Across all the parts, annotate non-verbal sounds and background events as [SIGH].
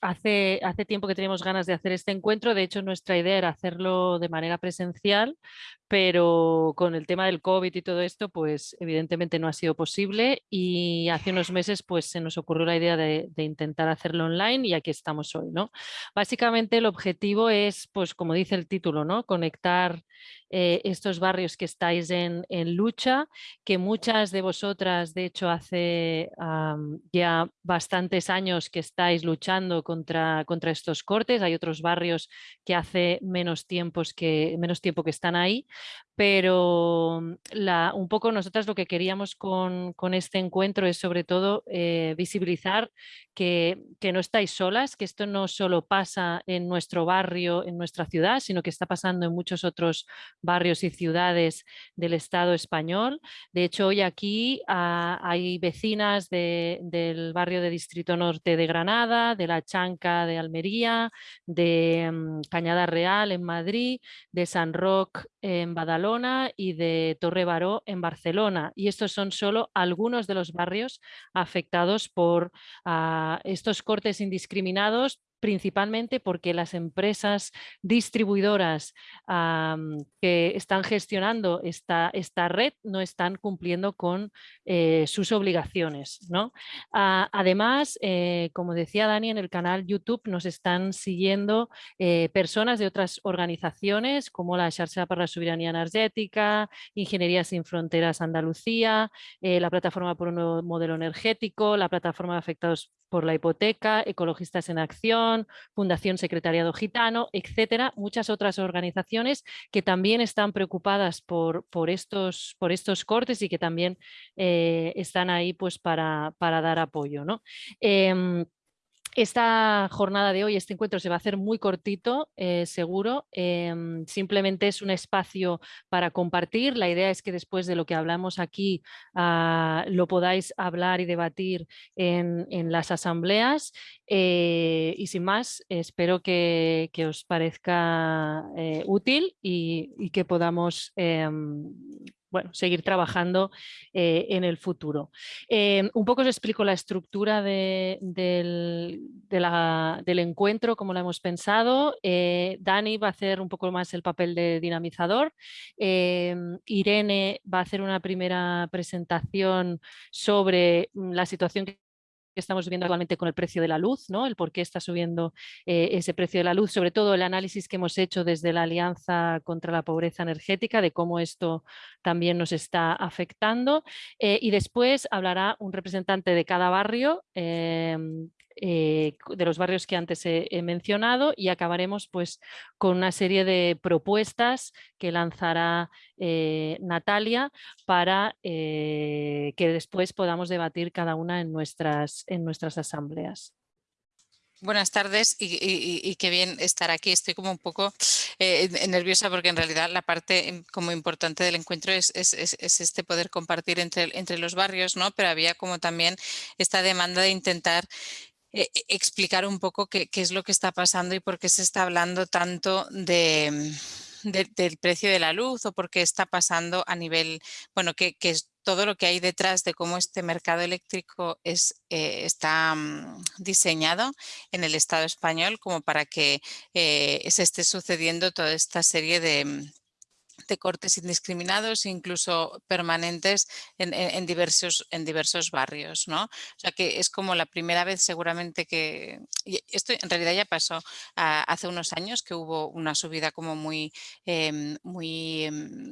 hace, hace tiempo que tenemos ganas de hacer este encuentro, de hecho nuestra idea era hacerlo de manera presencial, pero con el tema del COVID y todo esto, pues evidentemente no ha sido posible y hace unos meses pues se nos ocurrió la idea de, intentar hacerlo online y aquí estamos hoy, ¿no? Básicamente el objetivo es, pues como dice el título, ¿no? Conectar eh, estos barrios que estáis en, lucha, que muchas de vosotras, de hecho, hace ya bastantes años que estáis luchando contra, contra estos cortes. Hay otros barrios que hace menos, tiempos que, menos tiempo que están ahí, pero mm, un poco nosotras lo que queríamos con, este encuentro es sobre todo eh, visibilizar que, no estáis solas, que esto no solo pasa en nuestro barrio, en nuestra ciudad, sino que está pasando en muchos otros barrios y ciudades del Estado español. De hecho, hoy aquí ah, hay vecinas del barrio de Distrito Norte de Granada, de La Chanca de Almería, de mm, Cañada Real en Madrid, de San Roque en Badalona y de Torre Baró en Barcelona. Y estos son solo algunos de los barrios afectados por ah, estos cortes indiscriminados principalmente porque las empresas distribuidoras que están gestionando esta, esta, red no están cumpliendo con eh, sus obligaciones. ¿no? Ah, además, eh, como decía Dani, en el canal YouTube nos están siguiendo eh, personas de otras organizaciones como la Xarxa para la Soberanía Energética, Ingeniería Sin Fronteras Andalucía, la Plataforma por un Nuevo Modelo Energético, la Plataforma de Afectados por la Hipoteca, Ecologistas en Acción, Fundación Secretariado Gitano, etcétera, muchas otras organizaciones que también están preocupadas por, por, estos, por estos cortes y que también eh, están ahí pues, para, para dar apoyo. ¿no? Em, esta jornada de hoy, este encuentro se va a hacer muy cortito, eh, seguro. Em, simplemente es un espacio para compartir. La idea es que después de lo que hablamos aquí ah, lo podáis hablar y debatir en, las asambleas. Eh, y sin más, espero que, os parezca eh, útil y, que podamos em, bueno, seguir trabajando eh, en el futuro. Em, un poco os explico la estructura del, encuentro, como lo hemos pensado. Eh, Dani va a hacer un poco más el papel de dinamizador. Irene va a hacer una primera presentación sobre mm, la situación que estamos viendo actualmente con el precio de la luz, ¿no? el por qué está subiendo eh, ese precio de la luz, sobre todo el análisis que hemos hecho desde la Alianza contra la Pobreza Energética, de cómo esto también nos está afectando. Eh, y después hablará un representante de cada barrio em, eh, de los barrios que antes he, mencionado y acabaremos pues con una serie de propuestas que lanzará eh, Natalia para eh, que después podamos debatir cada una en nuestras, en nuestras asambleas. Buenas tardes y, qué bien estar aquí. Estoy como un poco nerviosa porque en realidad la parte como importante del encuentro es, este poder compartir entre, entre, los barrios, ¿no? pero había como también esta demanda de intentar eh, e, explicar un poco qué, es lo que está pasando y por qué se está hablando tanto de, mm, del precio de la luz o por qué está pasando a nivel, bueno, que, es todo lo que hay detrás de cómo este mercado eléctrico es, eh, está mm, diseñado en el Estado español como para que eh, se esté sucediendo toda esta serie de, mm, de cortes indiscriminados, incluso permanentes en, diversos, en diversos barrios. ¿no? O sea que es como la primera vez seguramente que... esto en realidad ya pasó ah, hace unos años que hubo una subida como muy, em, muy, em,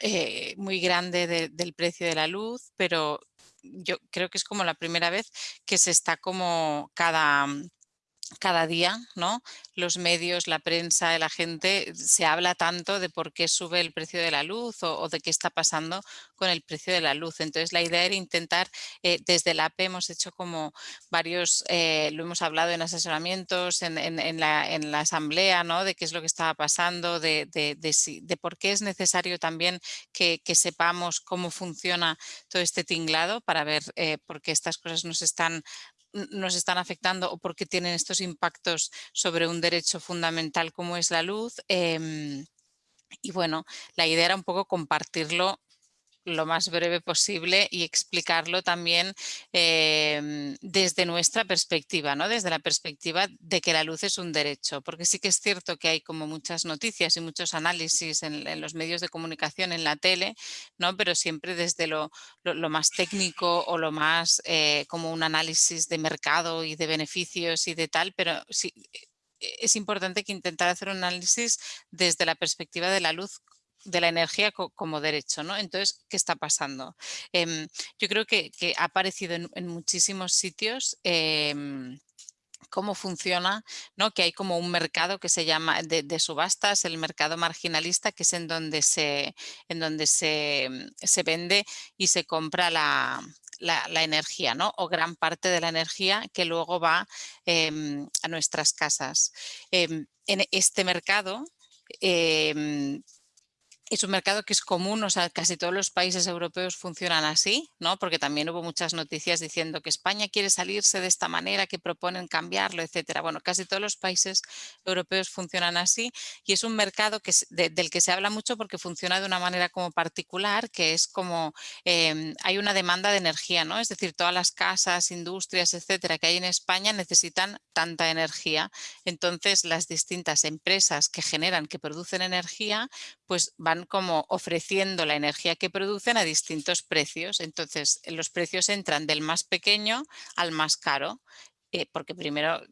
eh, muy grande del precio de la luz, pero yo creo que es como la primera vez que se está como cada cada día, ¿no? Los medios, la prensa, la gente, se habla tanto de por qué sube el precio de la luz o, de qué está pasando con el precio de la luz. Entonces la idea era intentar, eh, desde la AP hemos hecho como varios, eh, lo hemos hablado en asesoramientos, en, la, asamblea, ¿no? De qué es lo que estaba pasando, de, por qué es necesario también que, sepamos cómo funciona todo este tinglado para ver eh, por qué estas cosas nos están nos están afectando o porque tienen estos impactos sobre un derecho fundamental como es la luz. Em, y bueno, la idea era un poco compartirlo lo más breve posible y explicarlo también em, desde nuestra perspectiva, ¿no? desde la perspectiva de que la luz es un derecho, porque sí que es cierto que hay como muchas noticias y muchos análisis en, los medios de comunicación, en la tele, ¿no? pero siempre desde lo, más técnico o lo más eh, como un análisis de mercado y de beneficios y de tal, pero sí, e, es importante que intentar hacer un análisis desde la perspectiva de la luz de la energía como derecho, ¿no? Entonces, ¿qué está pasando? Em, yo creo que, ha aparecido en, muchísimos sitios em, cómo funciona, ¿no? que hay como un mercado que se llama de, subastas, el mercado marginalista, que es en donde se, en donde se, se vende y se compra la, la, energía, ¿no? o gran parte de la energía que luego va em, a nuestras casas. en este mercado es un mercado que es común, o sea, casi todos los países europeos funcionan así, ¿no? Porque también hubo muchas noticias diciendo que España quiere salirse de esta manera, que proponen cambiarlo, etcétera. Bueno, casi todos los países europeos funcionan así y es un mercado que del que se habla mucho porque funciona de una manera como particular, que es como em, hay una demanda de energía, ¿no? Es decir, todas las casas, industrias, etcétera, que hay en España necesitan tanta energía. Entonces, las distintas empresas que generan, que producen energía, pues van como ofreciendo la energía que producen a distintos precios. Entonces, los precios entran del más pequeño al más caro. Eh, porque primero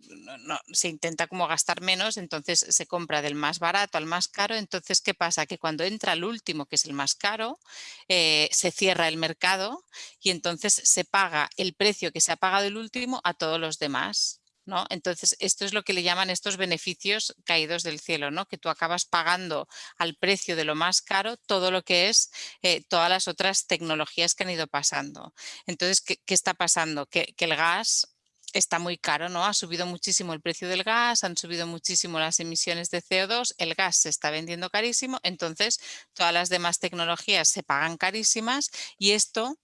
no, se intenta como gastar menos, entonces se compra del más barato al más caro. Entonces, ¿qué pasa? Que cuando entra el último, que es el más caro, eh, se cierra el mercado y entonces se paga el precio que se ha pagado el último a todos los demás. ¿No? Entonces, esto es lo que le llaman estos beneficios caídos del cielo, ¿no? que tú acabas pagando al precio de lo más caro todo lo que es eh, todas las otras tecnologías que han ido pasando. Entonces, ¿qué, está pasando? Que, el gas está muy caro, ¿no? Ha subido muchísimo el precio del gas, han subido muchísimo las emisiones de CO2, el gas se está vendiendo carísimo, entonces todas las demás tecnologías se pagan carísimas y esto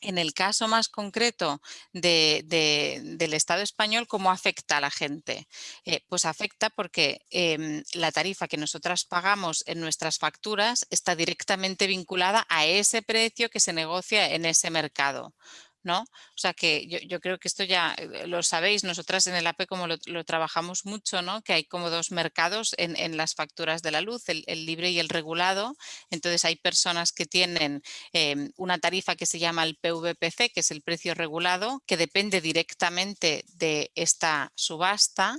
en el caso más concreto del Estado español, ¿cómo afecta a la gente? Eh, pues afecta porque em, la tarifa que nosotras pagamos en nuestras facturas está directamente vinculada a ese precio que se negocia en ese mercado. ¿No? O sea que yo, creo que esto ya eh, lo sabéis, nosotras en el APE como lo, trabajamos mucho, ¿no? Que hay como dos mercados en, las facturas de la luz, el, libre y el regulado. Entonces hay personas que tienen em, una tarifa que se llama el PVPC, que es el precio regulado, que depende directamente de esta subasta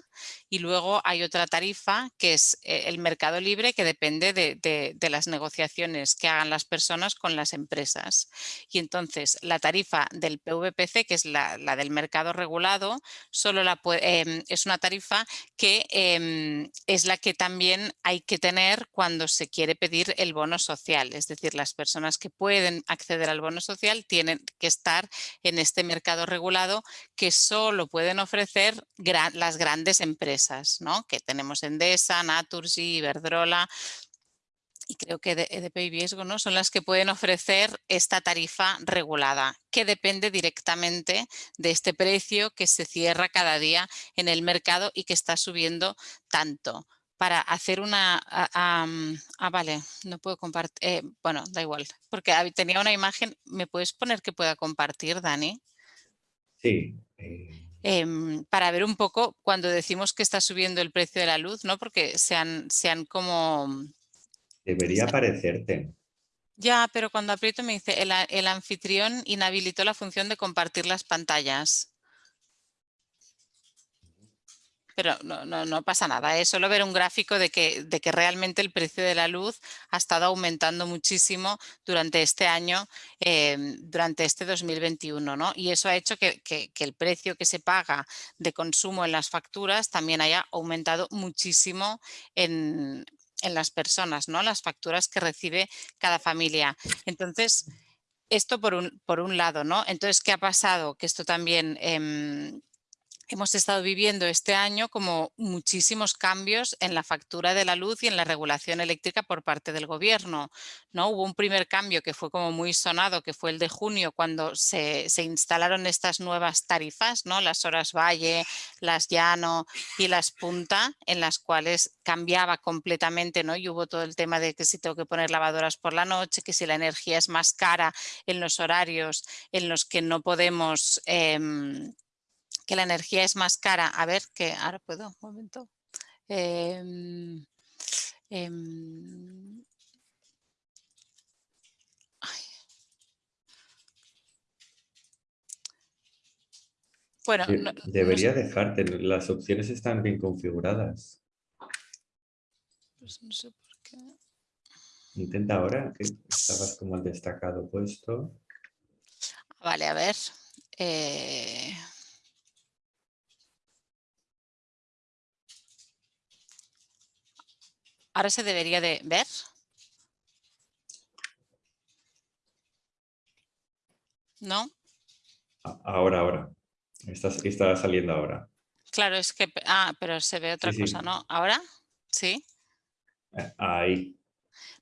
y luego hay otra tarifa que es eh, el mercado libre que depende de, de las negociaciones que hagan las personas con las empresas. Y entonces la tarifa del PVPC, que es la, del mercado regulado, solo em, es una tarifa que em, es la que también hay que tener cuando se quiere pedir el bono social. Es decir, las personas que pueden acceder al bono social tienen que estar en este mercado regulado que solo pueden ofrecer las grandes empresas, que tenemos Endesa, Naturgy, Iberdrola, y creo que EDP y Viesgo ¿no? son las que pueden ofrecer esta tarifa regulada, que depende directamente de este precio que se cierra cada día en el mercado y que está subiendo tanto. Para hacer una... Ah, vale, no puedo compartir. Eh, bueno, da igual, porque tenía una imagen. ¿Me puedes poner que pueda compartir, Dani? Sí. Eh. Em, para ver un poco cuando decimos que está subiendo el precio de la luz, ¿no? Porque se han, se han como Debería aparecerte. Ya, pero cuando aprieto me dice, el, anfitrión inhabilitó la función de compartir las pantallas. Pero no, no, pasa nada, es solo ver un gráfico de que, de que, realmente el precio de la luz ha estado aumentando muchísimo durante este año, em, durante este 2021. ¿no? Y eso ha hecho que, que, el precio que se paga de consumo en las facturas también haya aumentado muchísimo en, en las personas, ¿no? Las facturas que recibe cada familia. Entonces, esto por un, por un lado, ¿no? Entonces, ¿qué ha pasado? Que esto también em, hemos estado viviendo este año como muchísimos cambios en la factura de la luz y en la regulación eléctrica por parte del gobierno. ¿no? Hubo un primer cambio que fue como muy sonado, que fue el de junio, cuando se, instalaron estas nuevas tarifas, ¿no? las horas valle, las llano y las punta, en las cuales cambiaba completamente ¿no? y hubo todo el tema de que si tengo que poner lavadoras por la noche, que si la energía es más cara en los horarios en los que no podemos... Em, que la energía es más cara. A ver, que ahora puedo, un momento. Em, em, bueno, debería dejarte, las opciones están bien configuradas. Pues no sé por qué. Intenta ahora, que estabas como el destacado puesto. Vale, a ver. Eh... Ahora se debería de ver. ¿No? Ahora, ahora. Está, está saliendo ahora. Claro, es que... Ah, pero se ve otra cosa, ¿no? ¿Ahora? ¿Sí? Eh, ahí.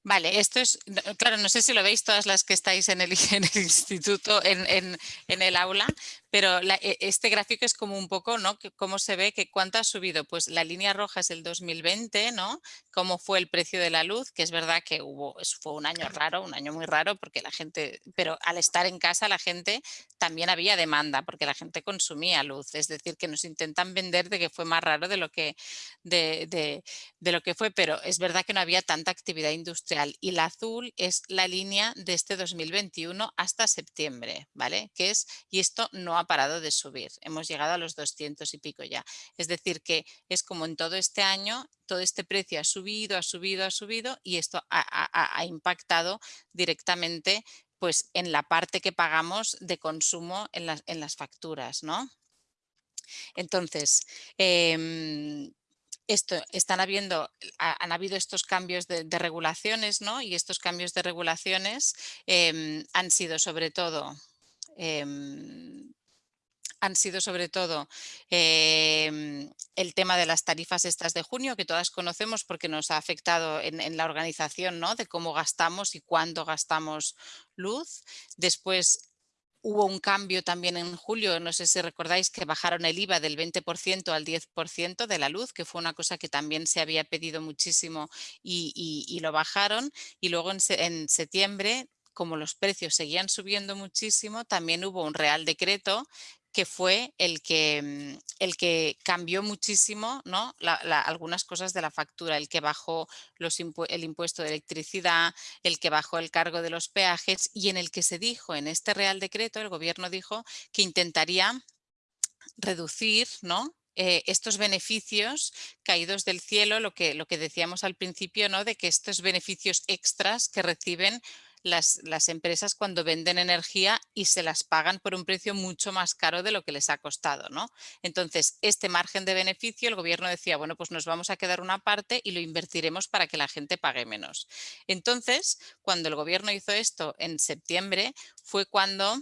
Vale, esto es, claro, no sé si lo veis todas las que estáis en el, [LAUGHS] instituto, en, el aula, pero e, este gráfico es como un poco, ¿no? ¿Cómo se ve que cuánto ha subido? Pues la línea roja es el 2020, ¿no? Cómo fue el precio de la luz, que es verdad que hubo, fue un año raro, un año muy raro, porque la gente, pero al estar en casa la gente también había demanda, porque la gente consumía luz, es decir, que nos intentan vender de que fue más raro de lo que, de lo que fue, pero es verdad que no había tanta actividad industrial y la azul es la línea de este 2021 hasta septiembre, ¿vale? Que es, y esto no ha parado de subir, hemos llegado a los 200 y pico ya. Es decir que es como en todo este año, todo este precio ha subido, ha subido, ha subido y esto ha, impactado directamente pues en la parte que pagamos de consumo en las, en las facturas, ¿no? Entonces, eh, esto, están habiendo, han habido estos cambios de, regulaciones, ¿no? Y estos cambios de regulaciones em, han sido sobre todo em, han sido sobre todo em, el tema de las tarifas estas de junio, que todas conocemos porque nos ha afectado en, la organización ¿no? de cómo gastamos y cuándo gastamos luz. Después Hubo un cambio también en julio, no sé si recordáis que bajaron el IVA del 20% al 10% de la luz, que fue una cosa que también se había pedido muchísimo y, lo bajaron. Y luego en septiembre como los precios seguían subiendo muchísimo, también hubo un real decreto que fue el que, mm, el que cambió muchísimo ¿no? algunas cosas de la factura, el que bajó el impuesto de electricidad, el que bajó el cargo de los peajes y en el que se dijo en este Real Decreto, el gobierno dijo que intentaría reducir ¿no? Eh, estos beneficios caídos del cielo, lo que, lo que decíamos al principio, ¿no? de que estos beneficios extras que reciben las, empresas cuando venden energía y se las pagan por un precio mucho más caro de lo que les ha costado. ¿no? Entonces, este margen de beneficio, el gobierno decía, bueno, pues nos vamos a quedar una parte y lo invertiremos para que la gente pague menos. Entonces, cuando el gobierno hizo esto en septiembre, fue cuando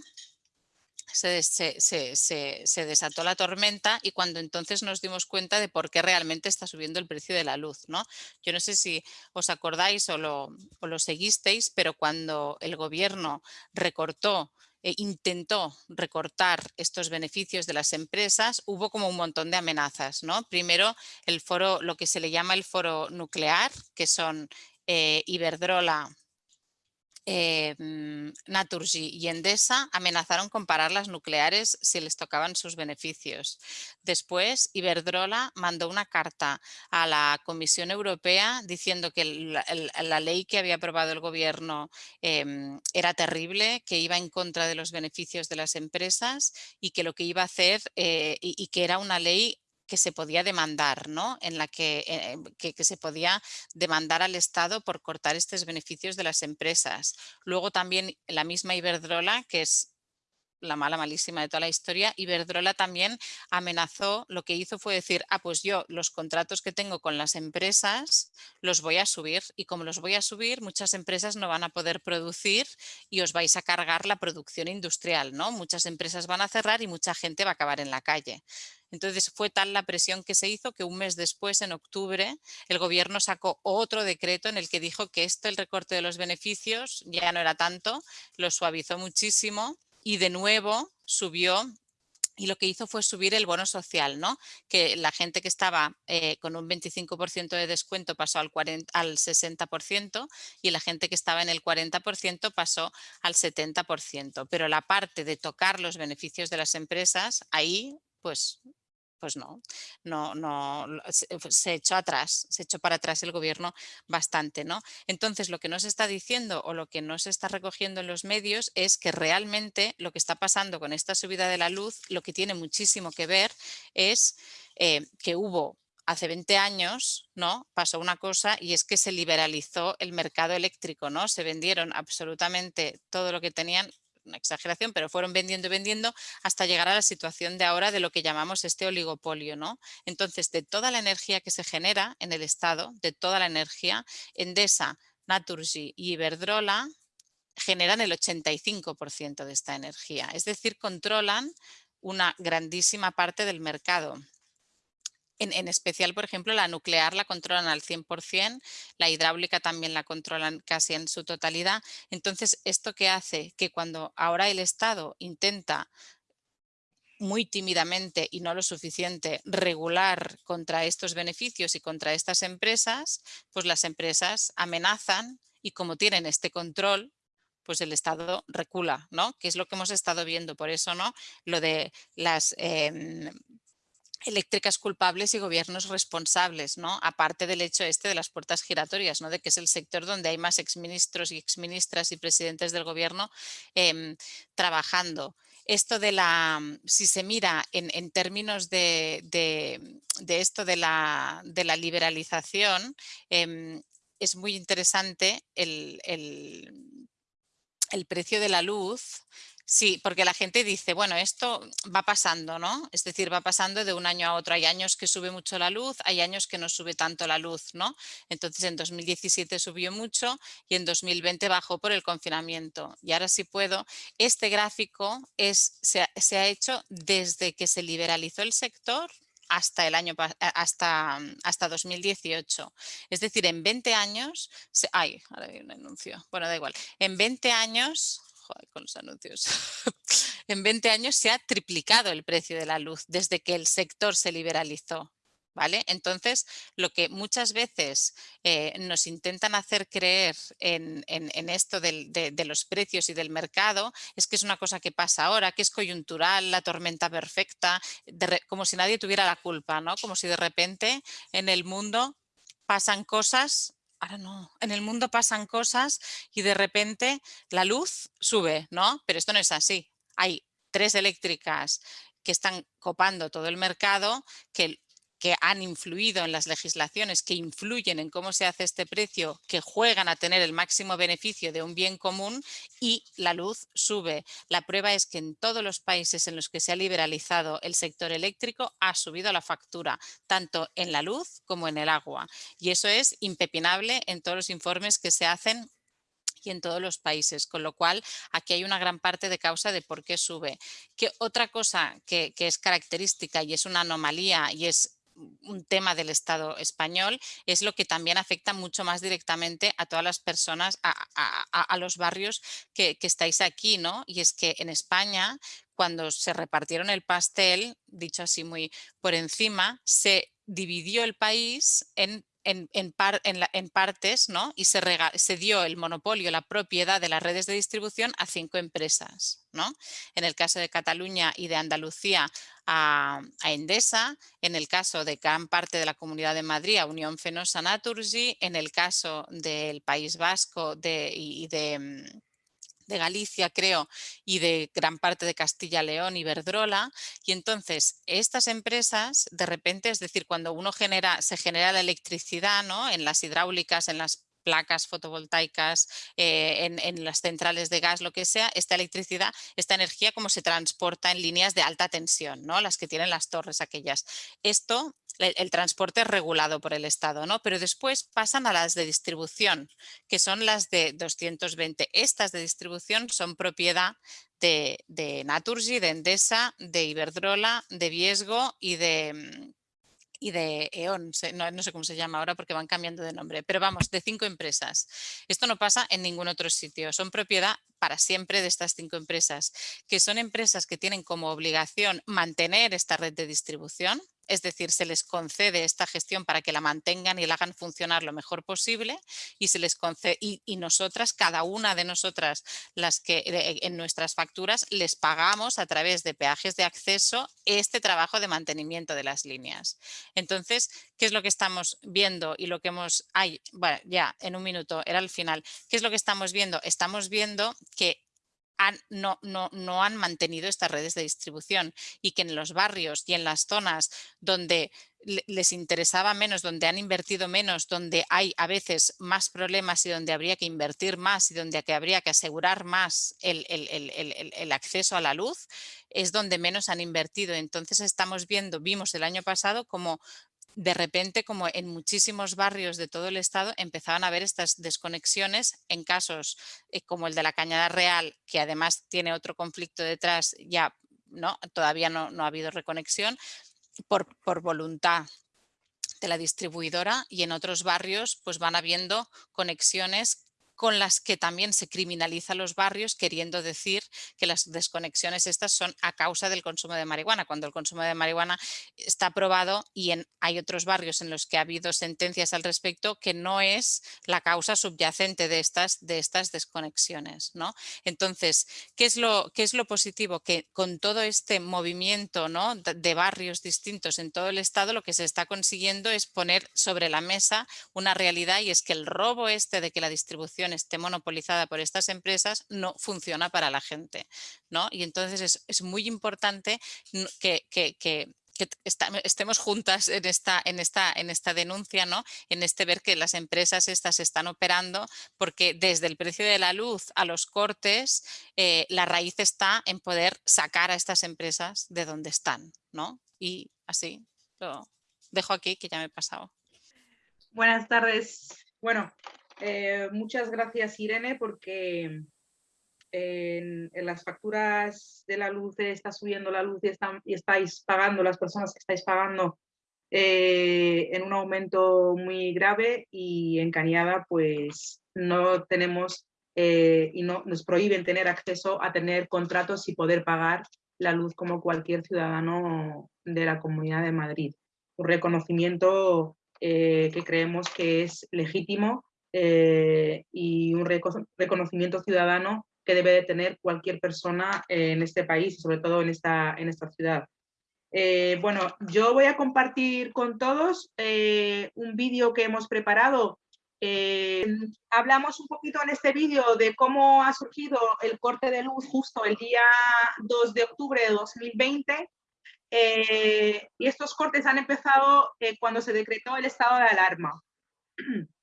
se, desató la tormenta y cuando entonces nos dimos cuenta de por qué realmente está subiendo el precio de la luz. ¿no? Yo no sé si os acordáis o lo, seguisteis, pero cuando el gobierno recortó e intentó recortar estos beneficios de las empresas, hubo como un montón de amenazas. ¿no? Primero, el foro, lo que se le llama el foro nuclear, que son eh, Iberdrola, eh, Naturgy y Endesa amenazaron con parar las nucleares si les tocaban sus beneficios. Después, Iberdrola mandó una carta a la Comisión Europea diciendo que la, ley que había aprobado el gobierno em, era terrible, que iba en contra de los beneficios de las empresas y que lo que iba a hacer eh, y que era una ley que se podía demandar, ¿no? En la que, eh, que, se podía demandar al Estado por cortar estos beneficios de las empresas. Luego también la misma Iberdrola, que es la mala malísima de toda la historia, Iberdrola también amenazó, lo que hizo fue decir, ah, pues yo los contratos que tengo con las empresas los voy a subir y como los voy a subir, muchas empresas no van a poder producir y os vais a cargar la producción industrial, ¿no? Muchas empresas van a cerrar y mucha gente va a acabar en la calle. Entonces fue tal la presión que se hizo que un mes después, en octubre, el gobierno sacó otro decreto en el que dijo que esto, el recorte de los beneficios, ya no era tanto, lo suavizó muchísimo y de nuevo subió y lo que hizo fue subir el bono social, ¿no? que la gente que estaba eh, con un 25% de descuento pasó al, 40, al 60% y la gente que estaba en el 40% pasó al 70%. Pero la parte de tocar los beneficios de las empresas, ahí pues pues no, no, no, se echó atrás, se echó para atrás el gobierno bastante, ¿no? Entonces lo que nos está diciendo o lo que no se está recogiendo en los medios es que realmente lo que está pasando con esta subida de la luz, lo que tiene muchísimo que ver es eh, que hubo hace 20 años ¿no? pasó una cosa y es que se liberalizó el mercado eléctrico, ¿no? Se vendieron absolutamente todo lo que tenían una exageración, pero fueron vendiendo y vendiendo hasta llegar a la situación de ahora de lo que llamamos este oligopolio. ¿no? Entonces, de toda la energía que se genera en el Estado, de toda la energía, Endesa, Naturgy y Iberdrola generan el 85% de esta energía. Es decir, controlan una grandísima parte del mercado. En, especial, por ejemplo, la nuclear la controlan al 100%, la hidráulica también la controlan casi en su totalidad. Entonces, ¿esto qué hace? Que cuando ahora el Estado intenta muy tímidamente y no lo suficiente regular contra estos beneficios y contra estas empresas, pues las empresas amenazan y como tienen este control, pues el Estado recula, ¿no? Que es lo que hemos estado viendo. Por eso, ¿no? Lo de las em, eléctricas culpables y gobiernos responsables, ¿no? Aparte del hecho este de las puertas giratorias, ¿no? De que es el sector donde hay más exministros y exministras y presidentes del gobierno em, trabajando. Esto de la, si se mira en, términos de, esto de la, de la liberalización, em, es muy interesante el, el precio de la luz Sí, porque la gente dice, bueno, esto va pasando, ¿no? Es decir, va pasando de un año a otro. Hay años que sube mucho la luz, hay años que no sube tanto la luz, ¿no? Entonces en 2017 subió mucho y en 2020 bajó por el confinamiento. Y ahora sí puedo, este gráfico es, se, ha, hecho desde que se liberalizó el sector hasta el año hasta, hasta 2018. Es decir, en 20 años, se, ay, ahora hay un anuncio, bueno, da igual, en 20 años con los anuncios. [LAUGHS] en 20 años se ha triplicado el precio de la luz desde que el sector se liberalizó. ¿Vale? Entonces, lo que muchas veces eh, nos intentan hacer creer en, esto de, los precios y del mercado es que es una cosa que pasa ahora, que es coyuntural, la tormenta perfecta, como si nadie tuviera la culpa, ¿no? Como si de repente en el mundo pasan cosas ahora no, en el mundo pasan cosas y de repente la luz sube, ¿no? Pero esto no es así. Hay tres eléctricas que están copando todo el mercado, que que han influido en las legislaciones, que influyen en cómo se hace este precio, que juegan a tener el máximo beneficio de un bien común y la luz sube. La prueba es que en todos los países en los que se ha liberalizado el sector eléctrico ha subido la factura, tanto en la luz como en el agua. Y eso es impepinable en todos los informes que se hacen y en todos los países, con lo cual aquí hay una gran parte de causa de por qué sube. Que otra cosa que, que es característica y es una anomalía y es un tema del Estado español, es lo que también afecta mucho más directamente a todas las personas, a, los barrios que, que, estáis aquí, ¿no? Y es que en España, cuando se repartieron el pastel, dicho así muy por encima, se dividió el país en en, en, partes ¿no? y se, se, dio el monopolio, la propiedad de las redes de distribución a cinco empresas. ¿no? En el caso de Cataluña y de Andalucía a, Endesa, en el caso de gran parte de la Comunidad de Madrid a Unión Fenosa Naturgy, en el caso del País Vasco de, y de mm, de Galicia, creo, y de gran parte de Castilla-León y Verdrola. Y entonces estas empresas, de repente, es decir, cuando uno genera, se genera la electricidad ¿no? en las hidráulicas, en las placas fotovoltaicas, eh, en, las centrales de gas, lo que sea, esta electricidad, esta energía como se transporta en líneas de alta tensión, ¿no? las que tienen las torres aquellas. Esto, el, transporte es regulado por el Estado, ¿no? pero después pasan a las de distribución, que son las de 220. Estas de distribución son propiedad de, Naturgy, de Endesa, de Iberdrola, de Viesgo y de mm, y de E.ON, no, sé cómo se llama ahora porque van cambiando de nombre, pero vamos, de cinco empresas. Esto no pasa en ningún otro sitio, son propiedad para siempre de estas cinco empresas, que son empresas que tienen como obligación mantener esta red de distribución, es decir, se les concede esta gestión para que la mantengan y la hagan funcionar lo mejor posible y se les concede, y, nosotras, cada una de nosotras, las que en nuestras facturas les pagamos a través de peajes de acceso este trabajo de mantenimiento de las líneas. Entonces, ¿qué es lo que estamos viendo y lo que hemos, ay, bueno, ya en un minuto, era el final, ¿qué es lo que estamos viendo? Estamos viendo que no, no, no, han mantenido estas redes de distribución y que en los barrios y en las zonas donde les interesaba menos, donde han invertido menos, donde hay a veces más problemas y donde habría que invertir más y donde habría que asegurar más el, el acceso a la luz, es donde menos han invertido. Entonces estamos viendo, vimos el año pasado como de repente, como en muchísimos barrios de todo el estado, empezaban a haber estas desconexiones en casos eh, como el de la Cañada Real, que además tiene otro conflicto detrás, ya no, todavía no, ha habido reconexión, por, por voluntad de la distribuidora y en otros barrios pues van habiendo conexiones con las que también se criminaliza los barrios, queriendo decir que las desconexiones estas son a causa del consumo de marihuana, cuando el consumo de marihuana está aprobado y en, hay otros barrios en los que ha habido sentencias al respecto que no es la causa subyacente de estas, de estas desconexiones. ¿no? Entonces, ¿qué es, lo, ¿qué es lo positivo? Que con todo este movimiento ¿no? de barrios distintos en todo el estado, lo que se está consiguiendo es poner sobre la mesa una realidad y es que el robo este de que la distribución esté monopolizada por estas empresas no funciona para la gente. ¿no? Y entonces es, muy importante que, estemos juntas en esta, en, esta, en esta denuncia, ¿no? en este ver que las empresas estas están operando, porque desde el precio de la luz a los cortes, eh, la raíz está en poder sacar a estas empresas de donde están. ¿no? Y así lo dejo aquí, que ya me he pasado. Buenas tardes. Bueno, eh, muchas gracias, Irene, porque en, las facturas de la luz está subiendo la luz y, están, y estáis pagando, las personas que estáis pagando eh, en un aumento muy grave y en Cañada pues no tenemos eh, y no, nos prohíben tener acceso a tener contratos y poder pagar la luz como cualquier ciudadano de la Comunidad de Madrid. Un reconocimiento que creemos que es legítimo eh, y un reconocimiento ciudadano que debe de tener cualquier persona en este país y sobre todo en esta, en esta ciudad. Eh, bueno, yo voy a compartir con todos eh, un vídeo que hemos preparado. hablamos un poquito en este vídeo de cómo ha surgido el corte de luz justo el día 2 de octubre de 2020 y estos cortes han empezado cuando se decretó el estado de alarma. [CLEARS THROAT]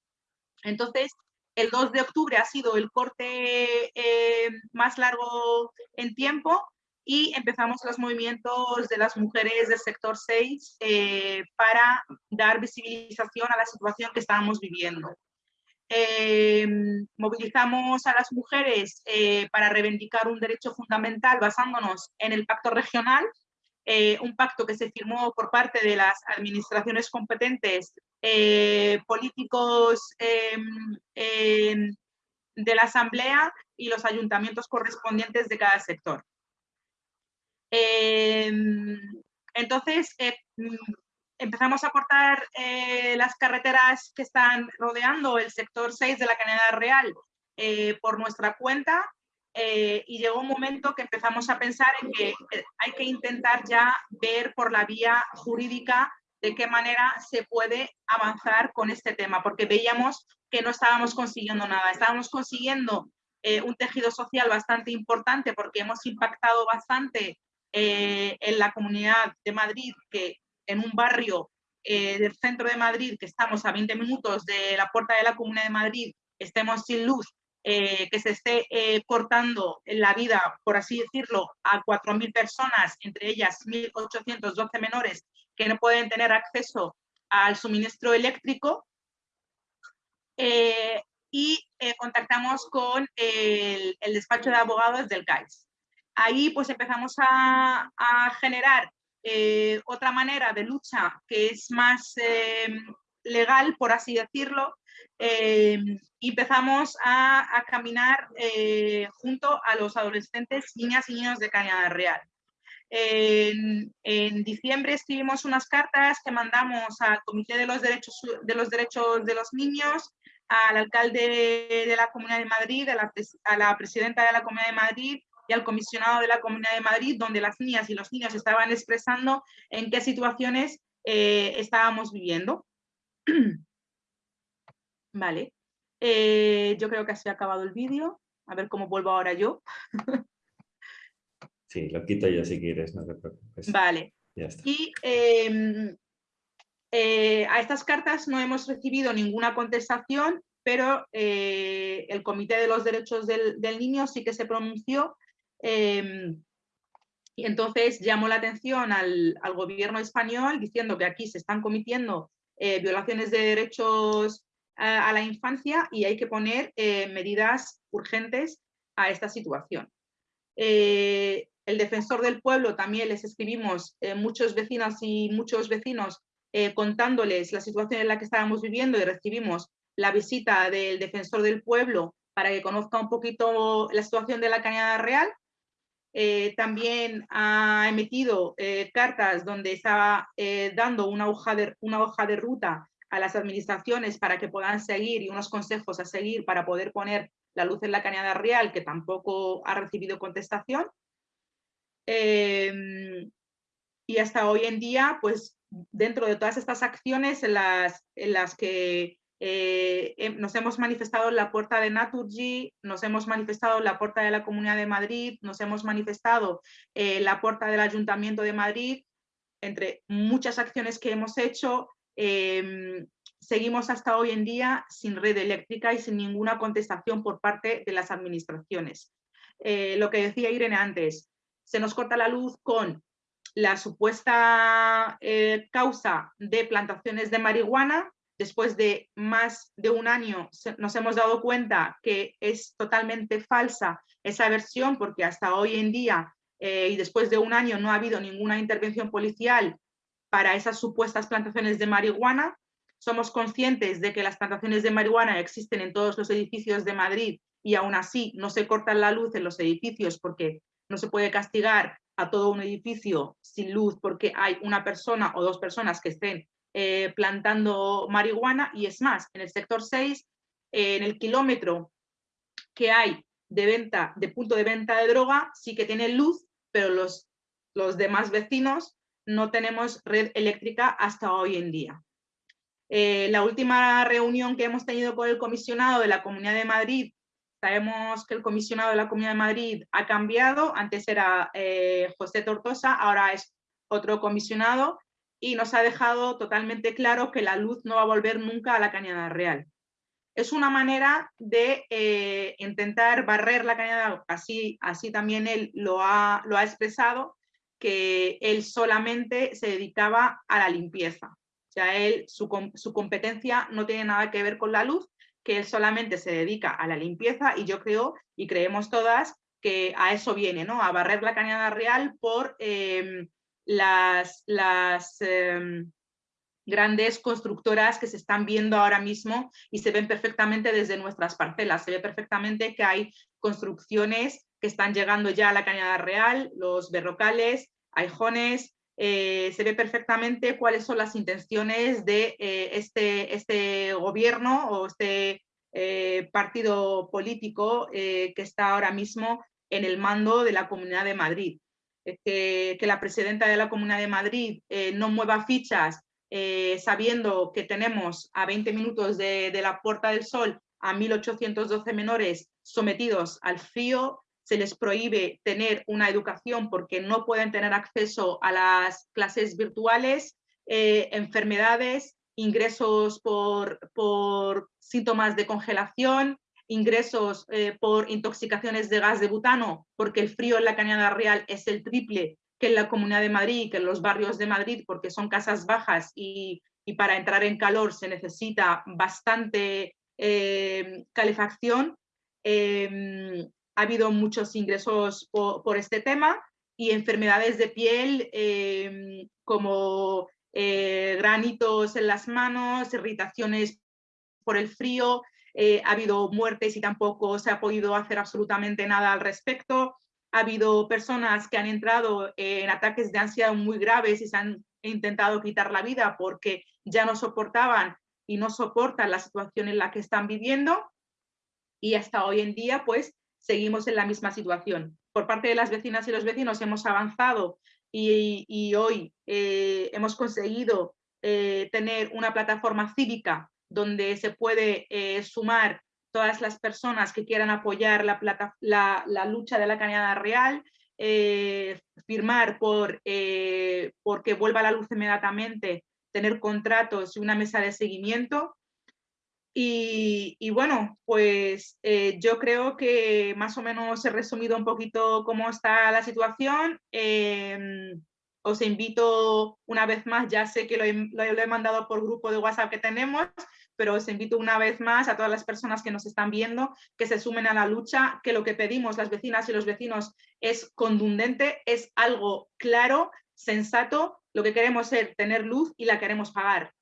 Entonces, el 2 de octubre ha sido el corte eh, más largo en tiempo y empezamos los movimientos de las mujeres del sector 6 eh, para dar visibilización a la situación que estábamos viviendo. Eh, movilizamos a las mujeres para reivindicar un derecho fundamental basándonos en el pacto regional eh, un pacto que se firmó por parte de las administraciones competentes, eh, políticos em, em, de la Asamblea y los ayuntamientos correspondientes de cada sector. Em, entonces, eh, empezamos a cortar las carreteras que están rodeando el sector 6 de la Canadá Real por nuestra cuenta eh, y llegó un momento que empezamos a pensar en que eh, hay que intentar ya ver por la vía jurídica de qué manera se puede avanzar con este tema, porque veíamos que no estábamos consiguiendo nada, estábamos consiguiendo eh, un tejido social bastante importante porque hemos impactado bastante en la comunidad de Madrid, que en un barrio eh, del centro de Madrid, que estamos a 20 minutos de la puerta de la Comunidad de Madrid, estemos sin luz, eh, que se esté eh, cortando la vida, por así decirlo, a 4.000 personas, entre ellas 1.812 menores que no pueden tener acceso al suministro eléctrico. y contactamos con el, despacho de abogados del CAIS. Ahí pues empezamos a, generar eh, otra manera de lucha que es más eh, legal, por así decirlo, eh, empezamos a, caminar junto a los adolescentes, niñas y niños de Cañada Real. En, diciembre escribimos unas cartas que mandamos al Comité de los Derechos de los, derechos de los Niños, al alcalde de la Comunidad de Madrid, a la presidenta de la Comunidad de Madrid al comisionado de la Comunidad de Madrid, donde las niñas y los niños estaban expresando en qué situaciones eh, estábamos viviendo. [CLEARS THROAT] vale, eh, yo creo que así ha acabado el vídeo. A ver cómo vuelvo ahora yo. [LAUGHS] sí, lo quito yo si quieres, no te preocupes. Vale. Y em, eh, a estas cartas no hemos recibido ninguna contestación, pero el Comité de los Derechos del, del, Niño sí que se pronunció Em, y entonces llamó la atención al, gobierno español diciendo que aquí se están cometiendo eh, violaciones de derechos a, la infancia y hay que poner eh, medidas urgentes a esta situación. Eh, el defensor del pueblo también les escribimos muchos vecinos y muchos vecinos contándoles la situación en la que estábamos viviendo y recibimos la visita del defensor del pueblo para que conozca un poquito la situación de la Cañada Real eh, también ha emitido eh, cartas donde estaba eh, dando una hoja, de, una hoja de ruta a las administraciones para que puedan seguir y unos consejos a seguir para poder poner la luz en la cañada real, que tampoco ha recibido contestación. Em, y hasta hoy en día, pues dentro de todas estas acciones en las, en las que eh, em, nos hemos manifestado en la puerta de Naturgy, nos hemos manifestado en la puerta de la Comunidad de Madrid, nos hemos manifestado en la puerta del Ayuntamiento de Madrid, entre muchas acciones que hemos hecho, em, seguimos hasta hoy en día sin red eléctrica y sin ninguna contestación por parte de las administraciones. Eh, lo que decía Irene antes, se nos corta la luz con la supuesta eh, causa de plantaciones de marihuana, después de más de un año nos hemos dado cuenta que es totalmente falsa esa versión porque hasta hoy en día eh, y después de un año no ha habido ninguna intervención policial para esas supuestas plantaciones de marihuana. Somos conscientes de que las plantaciones de marihuana existen en todos los edificios de Madrid y aún así no se corta la luz en los edificios porque no se puede castigar a todo un edificio sin luz porque hay una persona o dos personas que estén eh, plantando marihuana y es más, en el sector 6, en el kilómetro que hay de venta, de punto de venta de droga, sí que tiene luz, pero los, los demás vecinos no tenemos red eléctrica hasta hoy en día. Eh, la última reunión que hemos tenido con el comisionado de la Comunidad de Madrid, sabemos que el comisionado de la Comunidad de Madrid ha cambiado, antes era eh, José Tortosa, ahora es otro comisionado, y nos ha dejado totalmente claro que la luz no va a volver nunca a la Cañada Real. Es una manera de eh, intentar barrer la Cañada, así, también él lo ha, expresado, que él solamente se dedicaba a la limpieza. O sea, su competencia no tiene nada que ver con la luz, que él solamente se dedica a la limpieza y yo creo y creemos todas que a eso viene, ¿no? A barrer la Cañada Real por... Em, las, las em, grandes constructoras que se están viendo ahora mismo y se ven perfectamente desde nuestras parcelas. Se ve perfectamente que hay construcciones que están llegando ya a la Cañada Real, los berrocales, aijones, eh, se ve perfectamente cuáles son las intenciones de eh, este, este gobierno o este eh, partido político que está ahora mismo en el mando de la Comunidad de Madrid. Eh, que, la presidenta de la Comunidad de Madrid no mueva fichas sabiendo que tenemos a 20 minutos de, la Puerta del Sol a 1.812 menores sometidos al frío, se les prohíbe tener una educación porque no pueden tener acceso a las clases virtuales, eh, enfermedades, ingresos por, por, síntomas de congelación, ingresos eh, por intoxicaciones de gas de butano, porque el frío en la Cañada Real es el triple que en la Comunidad de Madrid, que en los barrios de Madrid, porque son casas bajas y, y para entrar en calor se necesita bastante eh, calefacción. Em, ha habido muchos ingresos por, este tema y enfermedades de piel em, como eh, granitos en las manos, irritaciones por el frío, eh, ha habido muertes y tampoco se ha podido hacer absolutamente nada al respecto. Ha habido personas que han entrado en ataques de ansiedad muy graves y se han intentado quitar la vida porque ya no soportaban y no soportan la situación en la que están viviendo. Y hasta hoy en día, pues, seguimos en la misma situación. Por parte de las vecinas y los vecinos hemos avanzado y, hoy eh, hemos conseguido eh, tener una plataforma cívica donde se puede eh, sumar todas las personas que quieran apoyar la, lucha de la Cañada Real, firmar por porque vuelva la luz inmediatamente, tener contratos y una mesa de seguimiento. Y, bueno, pues yo creo que más o menos he resumido un poquito cómo está la situación. Em, os invito una vez más, ya sé que lo he, mandado por grupo de WhatsApp que tenemos, pero os invito una vez más a todas las personas que nos están viendo que se sumen a la lucha, que lo que pedimos las vecinas y los vecinos es contundente, es algo claro, sensato, lo que queremos es tener luz y la queremos pagar.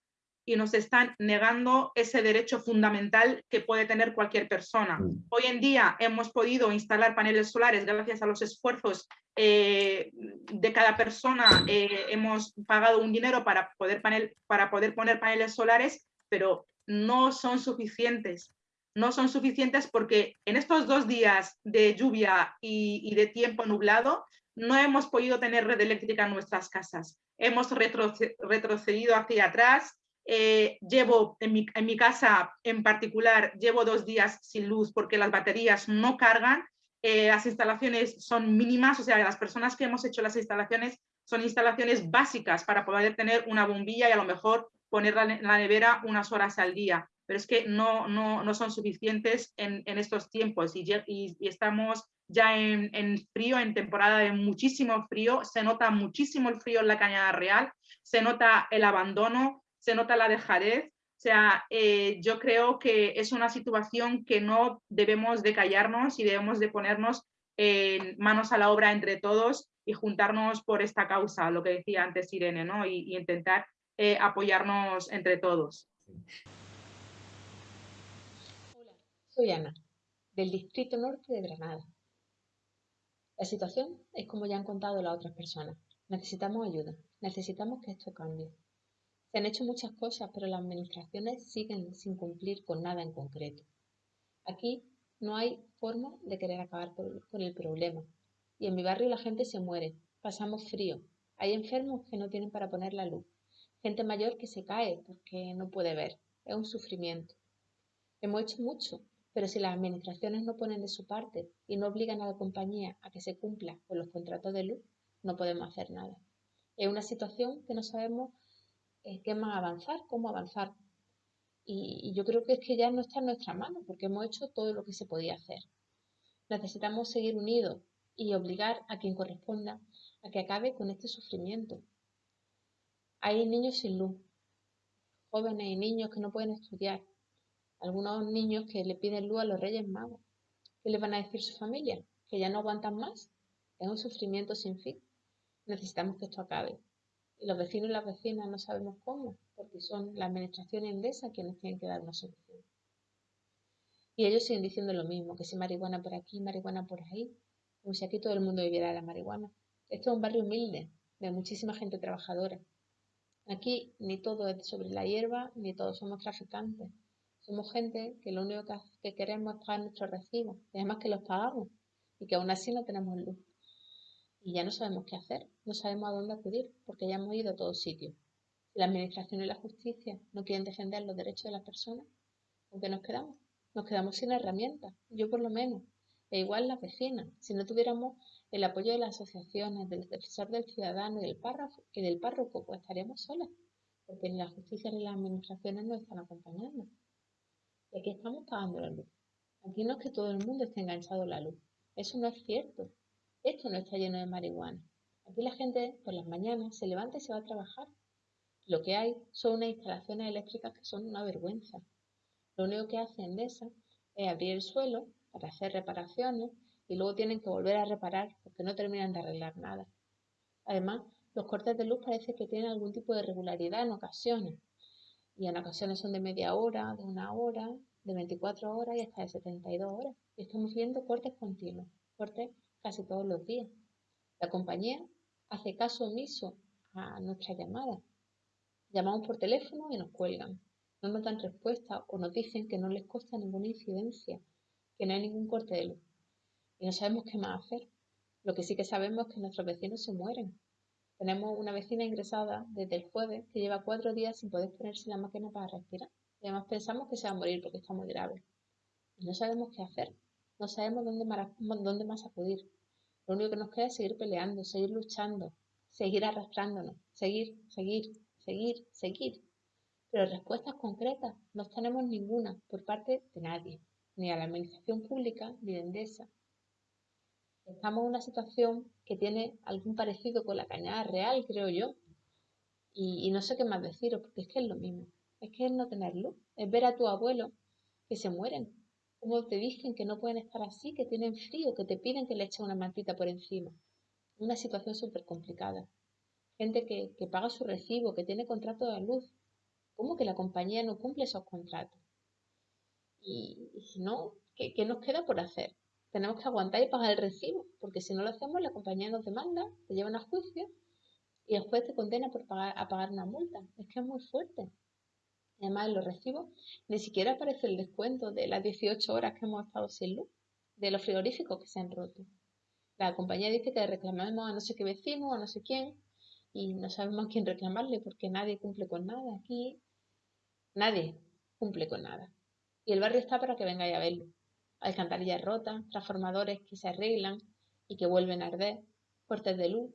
Y nos están negando ese derecho fundamental que puede tener cualquier persona. Mm. Hoy en día hemos podido instalar paneles solares gracias a los esfuerzos eh, de cada persona. Eh, hemos pagado un dinero para poder, panel, para poder poner paneles solares, pero no son suficientes. No son suficientes porque en estos dos días de lluvia y, de tiempo nublado no hemos podido tener red eléctrica en nuestras casas. Hemos retrocedido hacia atrás. Eh, llevo en mi, en mi casa en particular, llevo dos días sin luz porque las baterías no cargan. Eh, las instalaciones son mínimas, o sea, las personas que hemos hecho las instalaciones son instalaciones básicas para poder tener una bombilla y a lo mejor ponerla en la nevera unas horas al día, pero es que no, no, no son suficientes en, en estos tiempos y, y, estamos ya en, en, frío, en temporada de muchísimo frío, se nota muchísimo el frío en la Cañada Real, se nota el abandono, se nota la dejadez, o sea, eh, yo creo que es una situación que no debemos de callarnos y debemos de ponernos en manos a la obra entre todos y juntarnos por esta causa, lo que decía antes Irene, ¿no? y, y intentar eh, apoyarnos entre todos. Hola, soy Ana, del Distrito Norte de Granada. La situación es como ya han contado las otras personas. Necesitamos ayuda, necesitamos que esto cambie. Se han hecho muchas cosas, pero las administraciones siguen sin cumplir con nada en concreto. Aquí no hay forma de querer acabar con el problema. Y en mi barrio la gente se muere, pasamos frío, hay enfermos que no tienen para poner la luz, gente mayor que se cae porque no puede ver. Es un sufrimiento. Hemos hecho mucho, pero si las administraciones no ponen de su parte y no obligan a la compañía a que se cumpla con los contratos de luz, no podemos hacer nada. Es una situación que no sabemos qué más avanzar, cómo avanzar. Y, yo creo que es que ya no está en nuestra mano porque hemos hecho todo lo que se podía hacer. Necesitamos seguir unidos y obligar a quien corresponda a que acabe con este sufrimiento, hay niños sin luz, jóvenes y niños que no pueden estudiar, algunos niños que le piden luz a los Reyes Magos. ¿Qué les van a decir su familia? ¿Que ya no aguantan más? Es un sufrimiento sin fin. Necesitamos que esto acabe. Y los vecinos y las vecinas no sabemos cómo, porque son la administración endesa quienes tienen que dar una solución. Y ellos siguen diciendo lo mismo, que si marihuana por aquí, marihuana por ahí, como si aquí todo el mundo viviera de la marihuana. Esto es un barrio humilde, de muchísima gente trabajadora, Aquí ni todo es sobre la hierba, ni todos somos traficantes. Somos gente que lo único que queremos es pagar nuestros recibos, y además que los pagamos, y que aún así no tenemos luz. Y ya no sabemos qué hacer, no sabemos a dónde acudir, porque ya hemos ido a todos sitios. Si la administración y la justicia no quieren defender los derechos de las personas, ¿con qué nos quedamos? Nos quedamos sin herramientas, yo por lo menos, e igual las vecinas. Si no tuviéramos el apoyo de las asociaciones, del defensor del ciudadano y del, párrafo, y del párroco, pues estaríamos solas. porque ni la justicia ni las administraciones nos están acompañando. Y aquí estamos pagando la luz. Aquí no es que todo el mundo esté enganchado a la luz. Eso no es cierto. Esto no está lleno de marihuana. Aquí la gente por las mañanas se levanta y se va a trabajar. Lo que hay son unas instalaciones eléctricas que son una vergüenza. Lo único que hace Endesa es abrir el suelo para hacer reparaciones y luego tienen que volver a reparar porque no terminan de arreglar nada. Además, los cortes de luz parece que tienen algún tipo de regularidad en ocasiones. Y en ocasiones son de media hora, de una hora, de 24 horas y hasta de 72 horas. Y estamos viendo cortes continuos, cortes casi todos los días. La compañía hace caso omiso a nuestra llamada. Llamamos por teléfono y nos cuelgan. No nos dan respuesta o nos dicen que no les consta ninguna incidencia, que no hay ningún corte de luz. Y no sabemos qué más hacer. Lo que sí que sabemos es que nuestros vecinos se mueren. Tenemos una vecina ingresada desde el jueves que lleva cuatro días sin poder ponerse la máquina para respirar. Y además pensamos que se va a morir porque está muy grave. Y no sabemos qué hacer. No sabemos dónde dónde más acudir. Lo único que nos queda es seguir peleando, seguir luchando, seguir arrastrándonos, seguir, seguir, seguir, seguir. Pero respuestas concretas no tenemos ninguna por parte de nadie, ni a la administración pública ni de Endesa. Estamos en una situación que tiene algún parecido con la cañada real, creo yo. Y, y no sé qué más deciros, porque es que es lo mismo. Es que es no tener luz, es ver a tu abuelo que se mueren, como te dicen que no pueden estar así, que tienen frío, que te piden que le echen una mantita por encima. Una situación súper complicada. Gente que, que, paga su recibo, que tiene contrato de luz. ¿Cómo que la compañía no cumple esos contratos? Y, y si no, ¿qué, ¿qué, nos queda por hacer? Tenemos que aguantar y pagar el recibo, porque si no lo hacemos, la compañía nos demanda, te llevan a juicio y el juez te condena por pagar, a pagar una multa. Es que es muy fuerte. Además, los recibos ni siquiera aparece el descuento de las 18 horas que hemos estado sin luz, de los frigoríficos que se han roto. La compañía dice que reclamemos a no sé qué vecino, a no sé quién, y no sabemos quién reclamarle porque nadie cumple con nada. Aquí nadie cumple con nada. Y el barrio está para que vengáis a verlo. Alcantarillas rotas, transformadores que se arreglan y que vuelven a arder, cortes de luz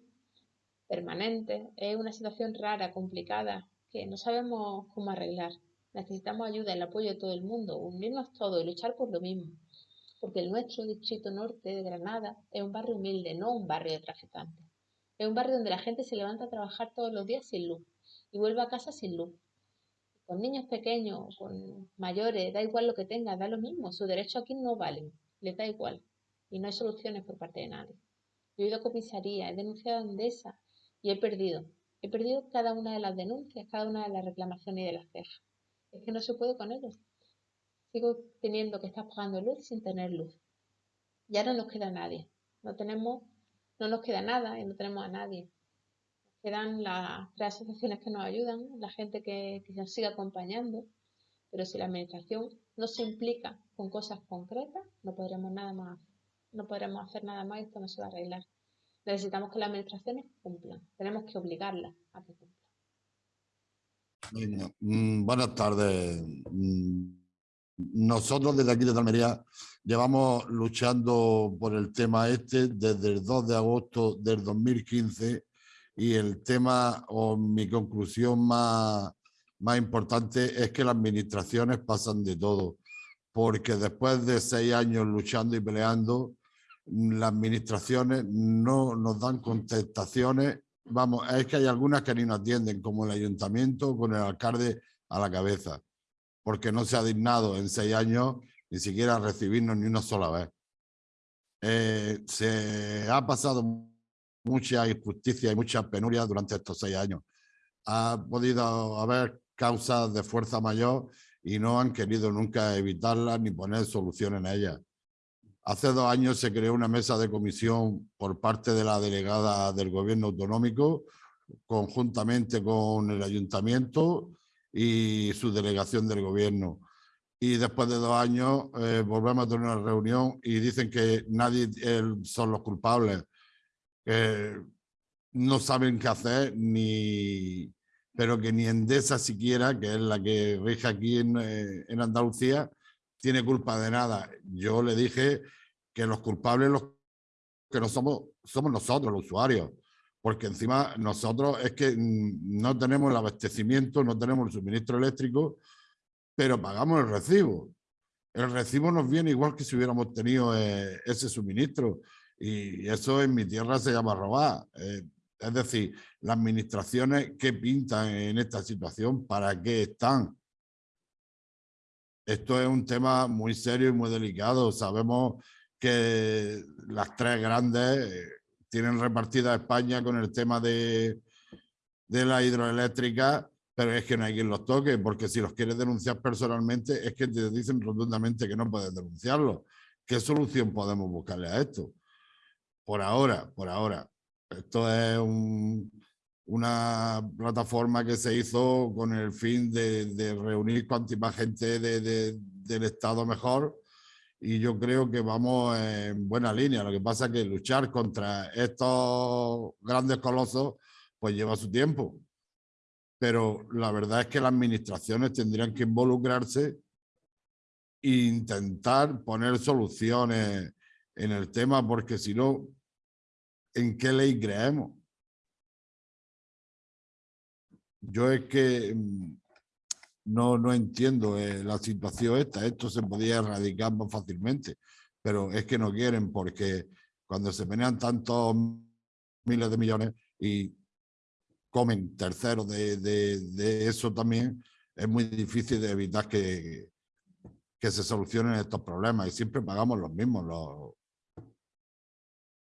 permanentes. Es una situación rara, complicada, que no sabemos cómo arreglar. Necesitamos ayuda, el apoyo de todo el mundo, unirnos todos y luchar por lo mismo. Porque el nuestro distrito norte de Granada es un barrio humilde, no un barrio de traficantes. Es un barrio donde la gente se levanta a trabajar todos los días sin luz y vuelve a casa sin luz. Con niños pequeños, con mayores, da igual lo que tenga, da lo mismo. Su derecho aquí no vale, les da igual. Y no hay soluciones por parte de nadie. Yo he ido a comisaría, he denunciado a Endesa y he perdido. He perdido cada una de las denuncias, cada una de las reclamaciones y de las quejas. Es que no se puede con ellos. Sigo teniendo que estar pagando luz sin tener luz. Ya no nos queda nadie. No tenemos, no nos queda nada y no tenemos a nadie. Quedan las tres asociaciones que nos ayudan, la gente que, que nos sigue acompañando. Pero si la administración no se implica con cosas concretas, no podremos nada más, no podremos hacer nada más y esto no se va a arreglar. Necesitamos que las administraciones cumplan. Tenemos que obligarlas a que cumplan. Bueno, mm, buenas tardes. Mm, nosotros desde aquí de Almería llevamos luchando por el tema este desde el 2 de agosto del 2015 y el tema o mi conclusión más, más importante es que las administraciones pasan de todo porque después de seis años luchando y peleando las administraciones no nos dan contestaciones. Vamos, es que hay algunas que ni nos atienden, como el ayuntamiento con el alcalde a la cabeza, porque no se ha dignado en seis años ni siquiera recibirnos ni una sola vez. Eh, se ha pasado mucha injusticia y mucha penuria durante estos seis años. Ha podido haber causas de fuerza mayor y no han querido nunca evitarlas ni poner solución en ellas. Hace dos años se creó una mesa de comisión por parte de la delegada del gobierno autonómico, conjuntamente con el ayuntamiento y su delegación del gobierno. Y después de dos años eh, volvemos a tener una reunión y dicen que nadie son los culpables. no saben qué hacer, ni, pero que ni Endesa siquiera, que es la que rige aquí en, eh, en Andalucía, tiene culpa de nada. Yo le dije que los culpables los que no somos, somos nosotros, los usuarios, porque encima nosotros es que mm, no tenemos el abastecimiento, no tenemos el suministro eléctrico, pero pagamos el recibo. El recibo nos viene igual que si hubiéramos tenido eh, ese suministro y eso en mi tierra se llama robar. Eh, es decir, las administraciones que pintan en esta situación, ¿para qué están? Esto es un tema muy serio y muy delicado. Sabemos que las tres grandes tienen repartida España con el tema de, de la hidroeléctrica, pero es que no hay quien los toque, porque si los quieres denunciar personalmente, es que te dicen rotundamente que no puedes denunciarlo. ¿Qué solución podemos buscarle a esto? Por ahora, por ahora. Esto es una plataforma que se hizo con el fin de, reunir cuanti más gente del Estado mejor y yo creo que vamos en buena línea. Lo que pasa es que luchar contra estos grandes colosos pues lleva su tiempo. Pero la verdad es que las administraciones tendrían que involucrarse e intentar poner soluciones en el tema porque si no en qué ley creemos. Yo es que mm, no, no entiendo eh, la situación esta. Esto se podía erradicar más fácilmente, pero es que no quieren porque cuando se menean tantos miles de millones y comen terceros de, de, eso también, es muy difícil de evitar que, que se solucionen estos problemas y siempre pagamos los mismos, los,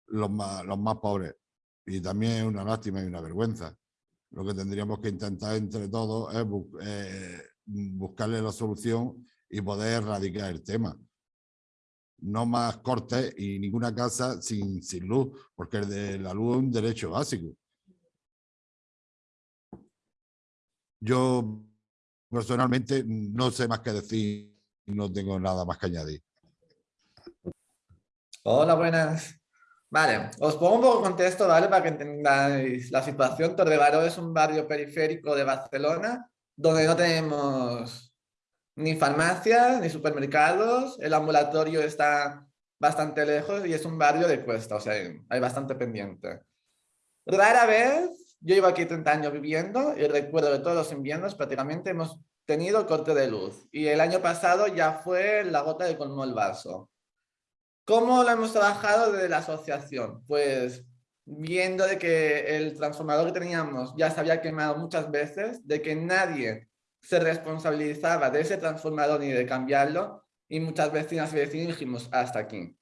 los más, los más pobres. Y también es una lástima y una vergüenza. Lo que tendríamos que intentar entre todos es eh, buscarle la solución y poder erradicar el tema. No más cortes y ninguna casa sin, luz, porque el de la luz es un derecho básico. Yo personalmente no sé más que decir, no tengo nada más que añadir. Hola, buenas. Vale, os pongo un poco contexto, ¿vale? Para que entendáis la situación. Torrebaró es un barrio periférico de Barcelona donde no tenemos ni farmacias ni supermercados. El ambulatorio está bastante lejos y es un barrio de cuesta, o sea, hay bastante pendiente. Rara vez, yo llevo aquí 30 años viviendo y recuerdo de todos los inviernos prácticamente hemos tenido corte de luz y el año pasado ya fue la gota de colmo el vaso. ¿Cómo lo hemos trabajado desde la asociación? Pues viendo de que el transformador que teníamos ya se había quemado muchas veces, de que nadie se responsabilizaba de ese transformador ni de cambiarlo, y muchas vecinas y vecinos dijimos, hasta aquí.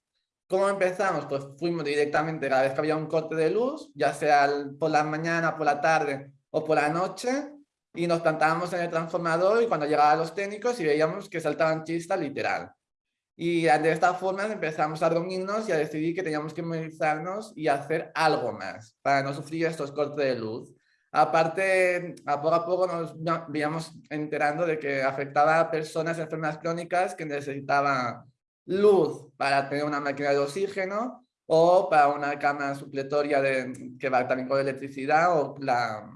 ¿Cómo empezamos? Pues fuimos directamente cada vez que había un corte de luz, ya sea por la mañana, por la tarde o por la noche, y nos plantábamos en el transformador y cuando llegaban los técnicos y veíamos que saltaban chistas literal. Y de esta forma empezamos a reunirnos y a decidir que teníamos que movilizarnos y hacer algo más para no sufrir estos cortes de luz. Aparte, a poco a poco nos íbamos enterando de que afectaba a personas enfermas crónicas que necesitaban luz para tener una máquina de oxígeno o para una cama supletoria de, que va también con electricidad o, la,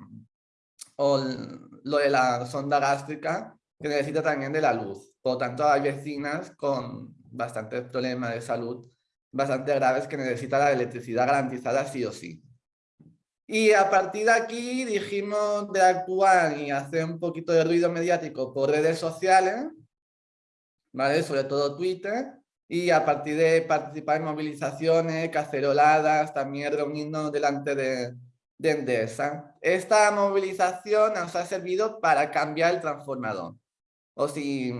o lo de la sonda gástrica que necesita también de la luz. Por lo tanto, hay vecinas con bastantes problemas de salud bastante graves que necesitan la electricidad garantizada sí o sí. Y a partir de aquí dijimos de actuar y hacer un poquito de ruido mediático por redes sociales, ¿vale? sobre todo Twitter, y a partir de participar en movilizaciones, caceroladas, también reunirnos delante de, de Endesa. Esta movilización nos ha servido para cambiar el transformador o si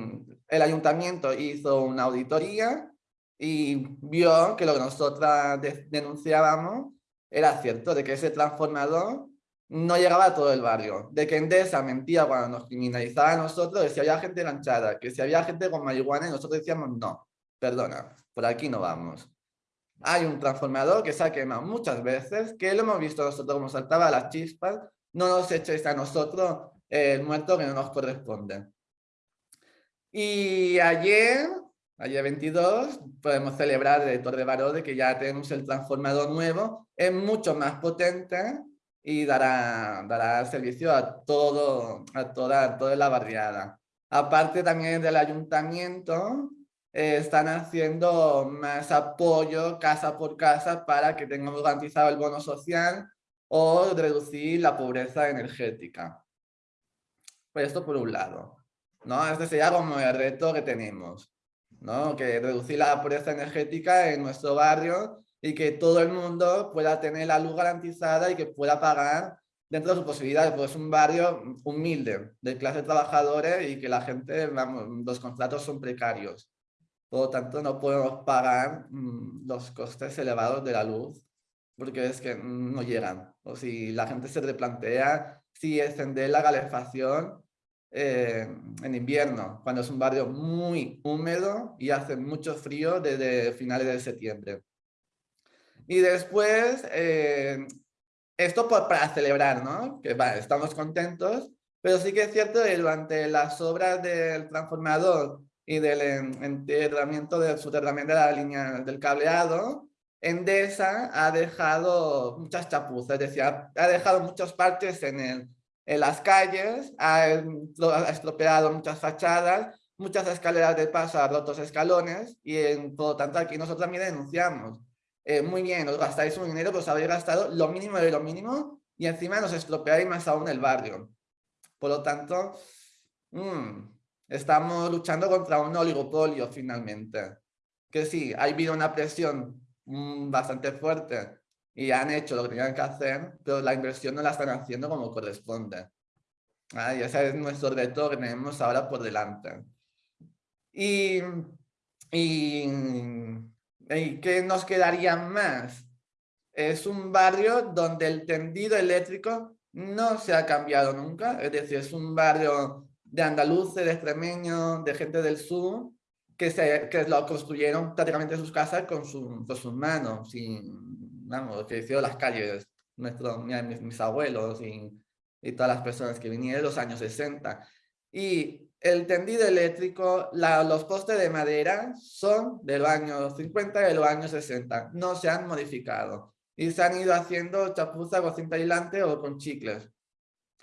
el ayuntamiento hizo una auditoría y vio que lo que nosotras denunciábamos era cierto, de que ese transformador no llegaba a todo el barrio, de que Endesa mentía cuando nos criminalizaba a nosotros, de si había gente enganchada, que si había gente con marihuana y nosotros decíamos no, perdona, por aquí no vamos. Hay un transformador que se ha quemado muchas veces, que lo hemos visto nosotros como saltaba las chispas, no nos echéis a nosotros el muerto que no nos corresponde. Y ayer, ayer 22, podemos celebrar de Torre Baró de que ya tenemos el transformador nuevo, es mucho más potente y dará, dará servicio a, todo, a, toda, toda la barriada. Aparte también del ayuntamiento, eh, están haciendo más apoyo casa por casa para que tengamos garantizado el bono social o reducir la pobreza energética. Pues esto por un lado, ¿no? Este sería como el reto que tenemos, ¿no? Que reducir la pobreza energética en nuestro barrio y que todo el mundo pueda tener la luz garantizada y que pueda pagar dentro de sus posibilidades, pues es un barrio humilde, de clase trabajadores y que la gente, vamos, los contratos son precarios. Por lo tanto, no podemos pagar mm, los costes elevados de la luz porque es que no llegan. O si la gente se replantea si extender la calefacción eh, en invierno, cuando es un barrio muy húmedo y hace mucho frío desde finales de septiembre. Y después, eh, esto para celebrar, ¿no? Que estamos contentos, pero sí que es cierto que durante las obras del transformador y del enterramiento, del soterramiento de la línea del cableado, Endesa ha dejado muchas chapuzas, es decir, ha, dejado muchas partes en, en las calles, ha, estropeado muchas fachadas, muchas escaleras de paso, ha rotos escalones y en, por lo tanto aquí nosotros también denunciamos. Eh, muy bien, os gastáis un dinero, pues habéis gastado lo mínimo de lo mínimo y encima nos estropeáis más aún el barrio. Por lo tanto, mm, estamos luchando contra un oligopolio finalmente. Que sí, ha habido una presión Mm, bastante fuerte y han hecho lo que tenían que hacer, pero la inversión no la están haciendo como corresponde. y ese es nuestro reto que tenemos ahora por delante. Y, y, y ¿qué nos quedaría más? Es un barrio donde el tendido eléctrico no se ha cambiado nunca, es decir, es un barrio de andaluces, de extremeños, de gente del sur, que, se, que lo construyeron prácticamente sus casas con, su, con sus manos, sin, vamos, hicieron las calles, nuestros, mis, abuelos y, y, todas las personas que vinieron en los años 60. Y el tendido eléctrico, la, los postes de madera son de los años 50 y de los años 60, no se han modificado. Y se han ido haciendo chapuza con cinta aislante o con chicles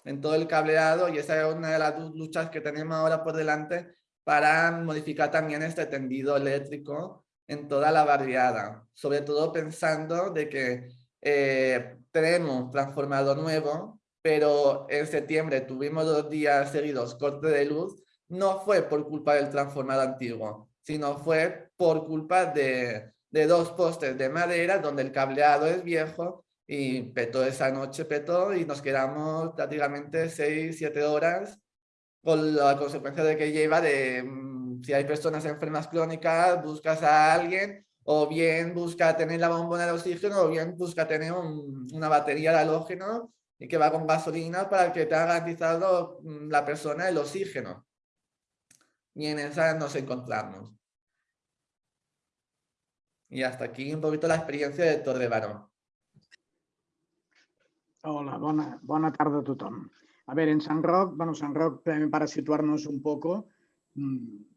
en todo el cableado y esa es una de las luchas que tenemos ahora por delante para modificar también este tendido eléctrico en toda la barriada, sobre todo pensando de que eh, tenemos transformador nuevo, pero en septiembre tuvimos dos días seguidos corte de luz, no fue por culpa del transformador antiguo, sino fue por culpa de, de dos postes de madera donde el cableado es viejo y petó esa noche, petó y nos quedamos prácticamente 6, 7 horas con la consecuencia de que lleva de si hay personas enfermas crónicas, buscas a alguien o bien busca tener la bombona de oxígeno o bien busca tener una batería de halógeno y que va con gasolina para que te ha garantizado mm, la persona el oxígeno. Y en esa nos encontramos. Y hasta aquí un poquito la experiencia de Torre Barón. Hola, buena tarde a todos. A ver, en San Roc, bueno, San Roc, para situarnos un poco, mm,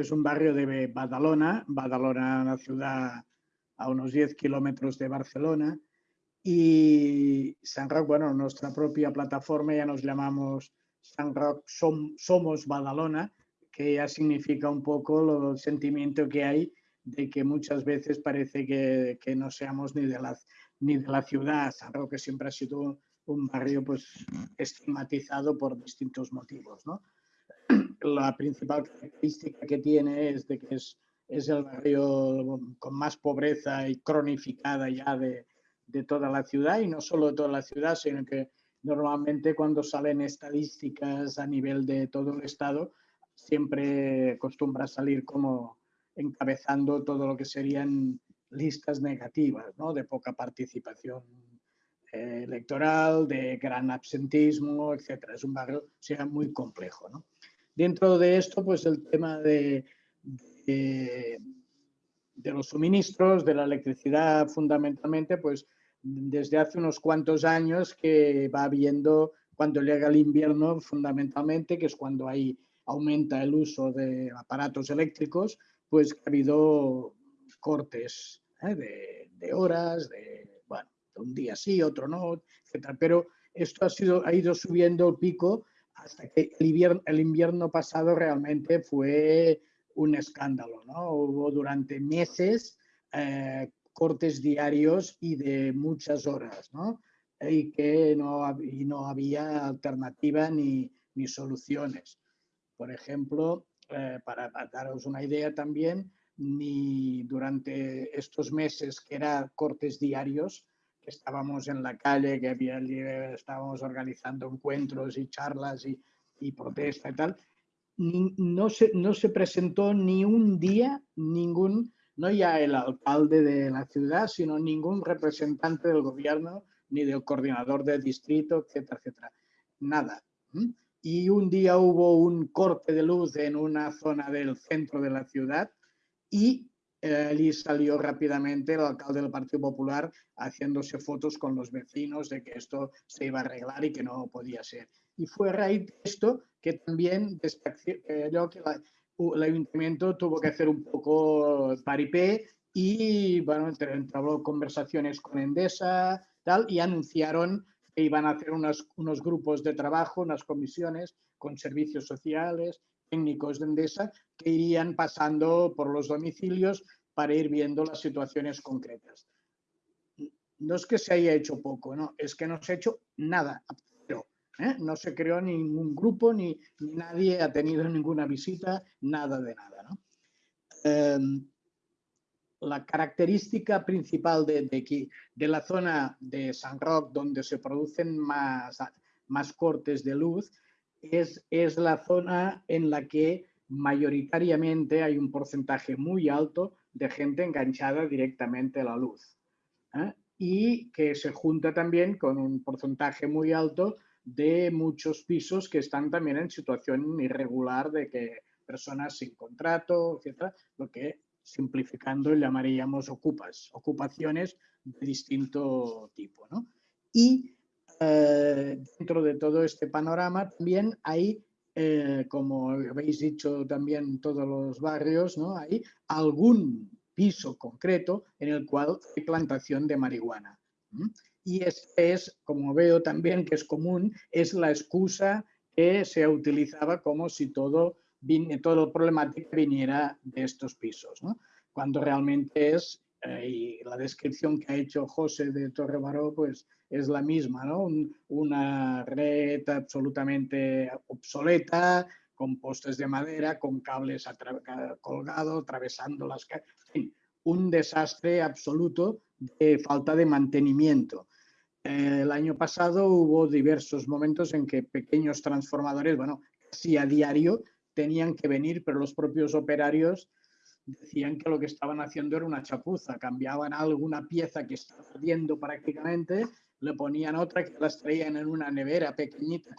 es un barrio de Badalona, Badalona, una ciudad a unos 10 kilómetros de Barcelona, y San Roc, bueno, nuestra propia plataforma ya nos llamamos San Roc Somos Badalona, que ya significa un poco el sentimiento que hay de que muchas veces parece que, que no seamos ni de, la, ni de la ciudad. San Roque siempre ha sido un barrio pues, estigmatizado por distintos motivos. ¿no? La principal característica que tiene es de que es, es el barrio con más pobreza y cronificada ya de, de toda la ciudad y no solo de toda la ciudad, sino que normalmente cuando salen estadísticas a nivel de todo el estado, siempre acostumbra salir como encabezando todo lo que serían listas negativas, ¿no? de poca participación eh, electoral, de gran absentismo, etcétera. Es un barrio sea, muy complejo. ¿no? Dentro de esto, pues el tema de, de, los suministros, de la electricidad fundamentalmente, pues desde hace unos cuantos años que va habiendo, cuando llega el invierno fundamentalmente, que es cuando ahí aumenta el uso de aparatos eléctricos, pues ha habido cortes ¿eh? de, de, horas, de, un día sí, otro no, etc. Pero esto ha, sido, ha ido subiendo el pico hasta que el invierno, el invierno pasado realmente fue un escándalo. ¿no? Hubo durante meses eh, cortes diarios y de muchas horas. ¿no? y que no, y no había alternativa ni, ni soluciones. Por ejemplo, eh, para, daros una idea también, ni durante estos meses que eran cortes diarios, que estábamos en la calle, que había, estábamos organizando encuentros y charlas y, y protesta y tal, no, se, no se presentó ni un día ningún, no ya el alcalde de la ciudad, sino ningún representante del gobierno, ni del coordinador del distrito, etcétera, etcétera. Nada y un día hubo un corte de luz en una zona del centro de la ciudad y allí salió rápidamente el alcalde del Partido Popular haciéndose fotos con los vecinos de que esto se iba a arreglar y que no podía ser. Y fue a raíz de esto que también eh, que el ayuntamiento tuvo que hacer un poco paripé y bueno, entró conversaciones con Endesa tal, y anunciaron que iban a hacer unos, unos grupos de trabajo, unas comisiones con servicios sociales, técnicos de Endesa, que irían pasando por los domicilios para ir viendo las situaciones concretas. No es que se haya hecho poco, no, es que no se ha hecho nada, ¿eh? no se creó ningún grupo, ni, nadie ha tenido ninguna visita, nada de nada. Em, la característica principal de, de, de, la zona de San Roque, donde se producen más, más cortes de luz, es, es la zona en la que mayoritariamente hay un porcentaje muy alto de gente enganchada directamente a la luz. ¿eh? Y que se junta también con un porcentaje muy alto de muchos pisos que están también en situación irregular de que personas sin contrato, etcétera, lo que simplificando llamaríamos ocupas, ocupaciones de distinto tipo. ¿no? Y eh, dentro de todo este panorama también hay, eh, como habéis dicho también todos los barrios, ¿no? hay algún piso concreto en el cual hay plantación de marihuana. Y es, es, como veo también que es común, es la excusa que se utilizaba como si todo el problemática viniera de estos pisos, cuando realmente es, eh, y la descripción que ha hecho José de Torre Baró, pues es la misma, ¿no? una red absolutamente obsoleta, con postes de madera, con cables colgados, atravesando las calles, un desastre absoluto de falta de mantenimiento. El año pasado hubo diversos momentos en que pequeños transformadores, bueno, casi a diario, tenían que venir, pero los propios operarios decían que lo que estaban haciendo era una chapuza, cambiaban alguna pieza que estaba ardiendo prácticamente, le ponían otra que las traían en una nevera pequeñita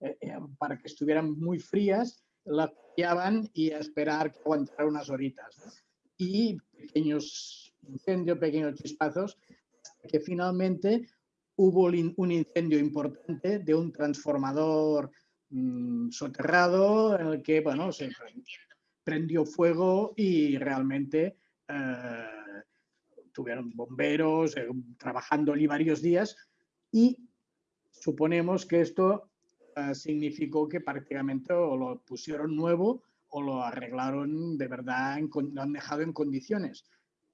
eh, eh, para que estuvieran muy frías, la cambiaban y a esperar que aguantara unas horitas. Y pequeños incendios, pequeños chispazos, que finalmente hubo un incendio importante de un transformador Mm, soterrado en el que bueno, se prendió fuego y realmente eh, tuvieron bomberos eh, trabajando allí varios días y suponemos que esto eh, significó que prácticamente o lo pusieron nuevo o lo arreglaron de verdad, lo han dejado en condiciones.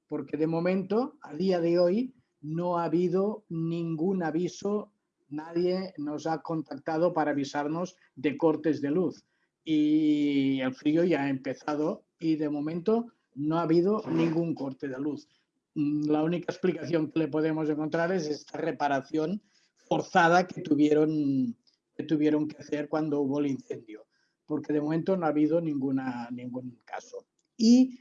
Porque de momento, a día de hoy, no ha habido ningún aviso nadie nos ha contactado para avisarnos de cortes de luz. Y el frío ya ha empezado y de momento no ha habido ningún corte de luz. Mm, la única explicación que le podemos encontrar es esta reparación forzada que tuvieron que, tuvieron que hacer cuando hubo el incendio, porque de momento no ha habido ninguna, ningún caso. Y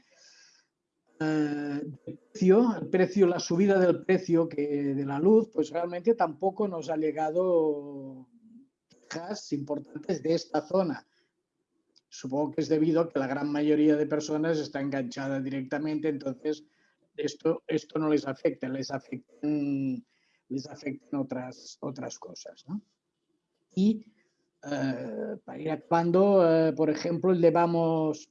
eh, el precio, la subida del precio de la luz, pues realmente tampoco nos ha llegado quejas importantes de esta zona. Supongo que es debido a que la gran mayoría de personas está enganchada directamente, entonces esto, esto no les afecta, les afectan, les afectan otras, otras cosas. ¿no? Y eh, para ir actuando, eh, por ejemplo, llevamos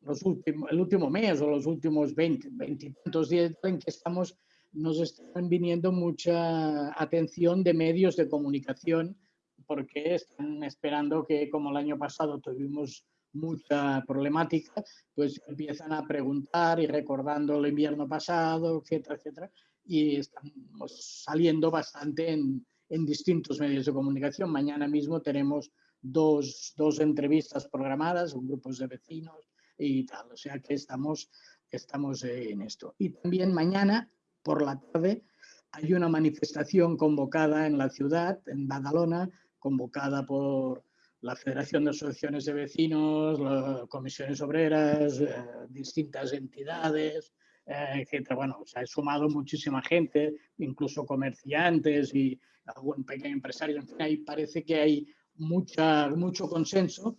los últimos, el último mes o los últimos 20, 20 días en que estamos, nos están viniendo mucha atención de medios de comunicación porque están esperando que como el año pasado tuvimos mucha problemática, pues empiezan a preguntar y recordando el invierno pasado, etcétera, etcétera. y estamos saliendo bastante en, en distintos medios de comunicación. Mañana mismo tenemos dos, dos, entrevistas programadas, grupos de vecinos y tal. O sea que estamos, estamos en esto. Y también mañana por la tarde hay una manifestación convocada en la ciudad, en Badalona, convocada por la Federación de Asociaciones de Vecinos, las comisiones obreras, eh, distintas entidades, eh, etc. Bueno, se ha sumado muchísima gente, incluso comerciantes y algún pequeño empresario. En fin, ahí parece que hay mucha, mucho consenso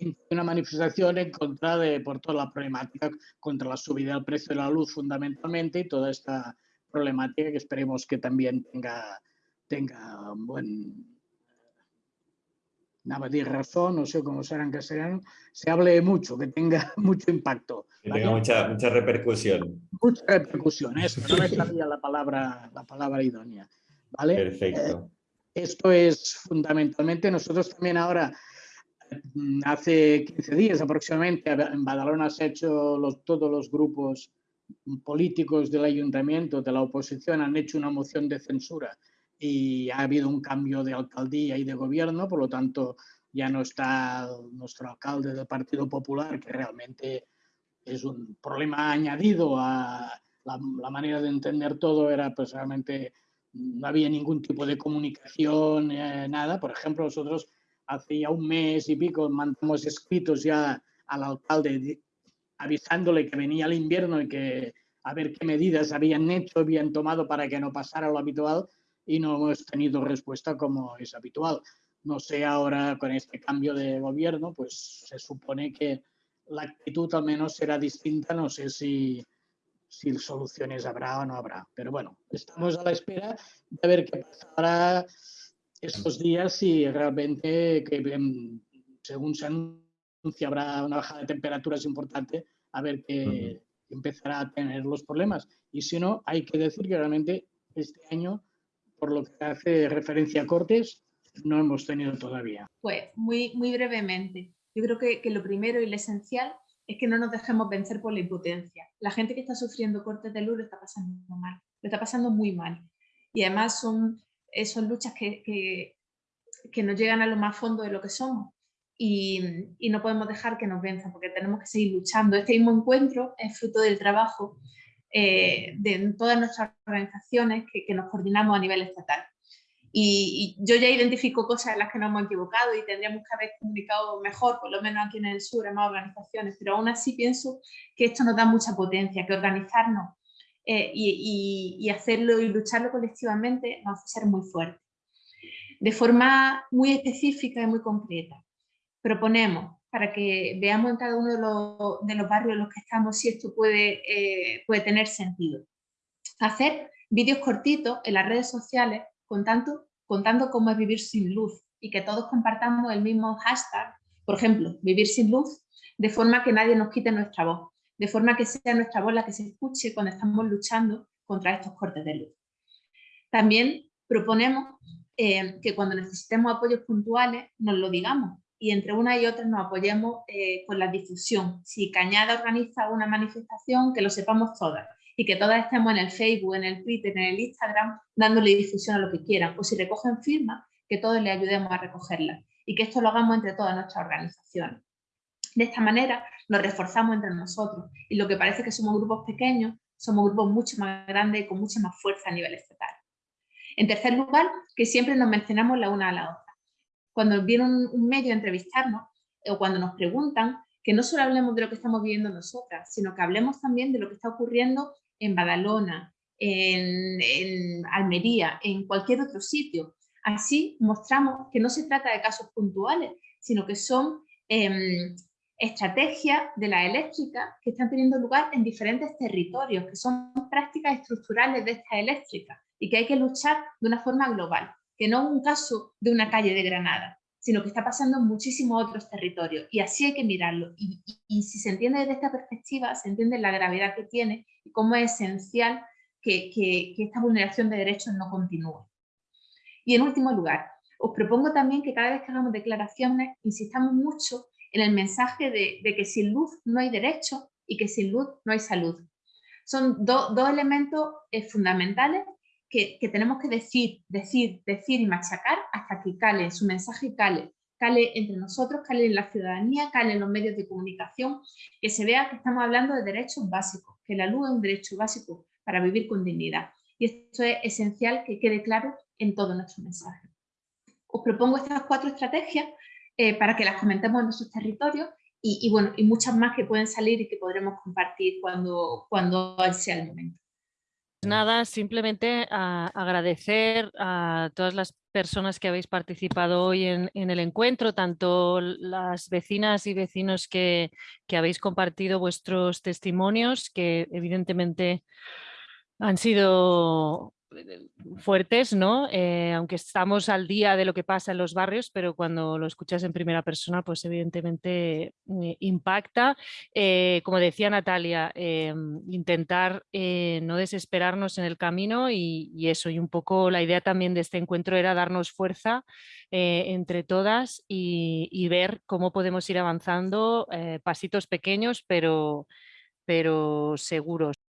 en una manifestación en contra de, por toda la problemática, contra la subida del precio de la luz fundamentalmente y toda esta problemática que esperemos que también tenga, tenga un buen, nada decir razón, no sé cómo será en castellano, se hable mucho, que tenga [LAUGHS] mucho impacto. Que tenga mucha, mucha repercusión. Mucha repercusión, eso, no me sabía la palabra, la palabra idónea. ¿vale? Perfecto. Eh, esto es fundamentalmente, nosotros también ahora, mm, hace 15 días aproximadamente, en Badalona se ha hecho los, todos los grupos políticos del ayuntamiento, de la oposición, han hecho una moción de censura y ha habido un cambio de alcaldía y de gobierno, por lo tanto ya no está nuestro alcalde del Partido Popular, que realmente es un problema añadido a la, manera de entender todo, era pues realmente no había ningún tipo de comunicación, eh, nada. Por ejemplo, nosotros hace ya un mes y pico mandamos escritos ya al alcalde avisándole que venía el invierno y que a ver qué medidas habían hecho, habían tomado para que no pasara lo habitual y no hemos tenido respuesta como es habitual. No sé ahora con este cambio de gobierno, pues se supone que la actitud al menos será distinta, no sé si si soluciones habrá o no habrá. Pero bueno, estamos a la espera de ver qué pasará estos días y realmente, que, em, según se anuncia, habrá una bajada de temperaturas importante, a ver qué empezará a tener los problemas. Y si no, hay que decir que realmente este año, por lo que hace referencia a cortes, no hemos tenido todavía. Pues muy, muy brevemente. Yo creo que, que lo primero y lo esencial es que no nos dejemos vencer por la impotencia. La gente que está sufriendo cortes de luz lo está pasando mal, lo está pasando muy mal. Y además son, son luchas que, que, nos llegan a lo más fondo de lo que somos. Y, y, no podemos dejar que nos venzan porque tenemos que seguir luchando. Este mismo encuentro es fruto del trabajo eh, de todas nuestras organizaciones que, nos coordinamos a nivel estatal. Y, yo ya identifico cosas en las que nos hemos equivocado y tendríamos que haber comunicado mejor, por lo menos aquí en el sur, en más organizaciones, pero aún así pienso que esto nos da mucha potencia, que organizarnos eh, y, y, hacerlo y lucharlo colectivamente nos hace ser muy fuertes. De forma muy específica y muy concreta, proponemos para que veamos en cada uno de los, barrios en los que estamos si esto puede, eh, puede tener sentido. Hacer vídeos cortitos en las redes sociales contando, contando cómo es vivir sin luz y que todos compartamos el mismo hashtag, por ejemplo, vivir sin luz, de forma que nadie nos quite nuestra voz, de forma que sea nuestra voz la que se escuche cuando estamos luchando contra estos cortes de luz. También proponemos eh, que cuando necesitemos apoyos puntuales nos lo digamos y entre una y otra nos apoyemos eh, con la difusión. Si Cañada organiza una manifestación, que lo sepamos todas y que todas estemos en el Facebook, en el Twitter, en el Instagram, dándole difusión a lo que quieran. O si recogen firmas, que todos le ayudemos a recogerlas y que esto lo hagamos entre todas nuestras organizaciones. De esta manera nos reforzamos entre nosotros y lo que parece que somos grupos pequeños, somos grupos mucho más grandes y con mucha más fuerza a nivel estatal. En tercer lugar, que siempre nos mencionamos la una a la otra. Cuando viene un, medio a entrevistarnos o cuando nos preguntan, que no solo hablemos de lo que estamos viviendo nosotras, sino que hablemos también de lo que está ocurriendo en Badalona, en, Almería, en cualquier otro sitio. Así mostramos que no se trata de casos puntuales, sino que son em, estrategias de la eléctrica que están teniendo lugar en diferentes territorios, que son prácticas estructurales de esta eléctrica y que hay que luchar de una forma global, que no es un caso de una calle de Granada, sino que está pasando en muchísimos otros territorios y así hay que mirarlo. Y, si se entiende desde esta perspectiva, se entiende la gravedad que tiene y cómo es esencial que, que, esta vulneración de derechos no continúe. Y en último lugar, os propongo también que cada vez que hagamos declaraciones insistamos mucho en el mensaje de, de que sin luz no hay derecho y que sin luz no hay salud. Son dos elementos eh, fundamentales que, tenemos que decir, decir, decir y machacar hasta que cale, su mensaje cale, cale entre nosotros, cale en la ciudadanía, cale en los medios de comunicación, que se vea que estamos hablando de derechos básicos, que la luz es un derecho básico para vivir con dignidad. Y esto es esencial que quede claro en todo nuestro mensaje. Os propongo estas cuatro estrategias eh, para que las comentemos en nuestros territorios y, y, bueno, y muchas más que pueden salir y que podremos compartir cuando, cuando sea el momento. Nada, simplemente a agradecer a todas las personas que habéis participado hoy en, en el encuentro, tanto las vecinas y vecinos que, que habéis compartido vuestros testimonios, que evidentemente han sido fuertes, ¿no? Eh, aunque estamos al día de lo que pasa en los barrios, pero cuando lo escuchas en primera persona, pues evidentemente eh, impacta. Eh, como decía Natalia, intentar no desesperarnos en el camino y, y, eso, y un poco la idea también de este encuentro era darnos fuerza entre todas y, y, ver cómo podemos ir avanzando, pasitos pequeños, pero, pero seguros.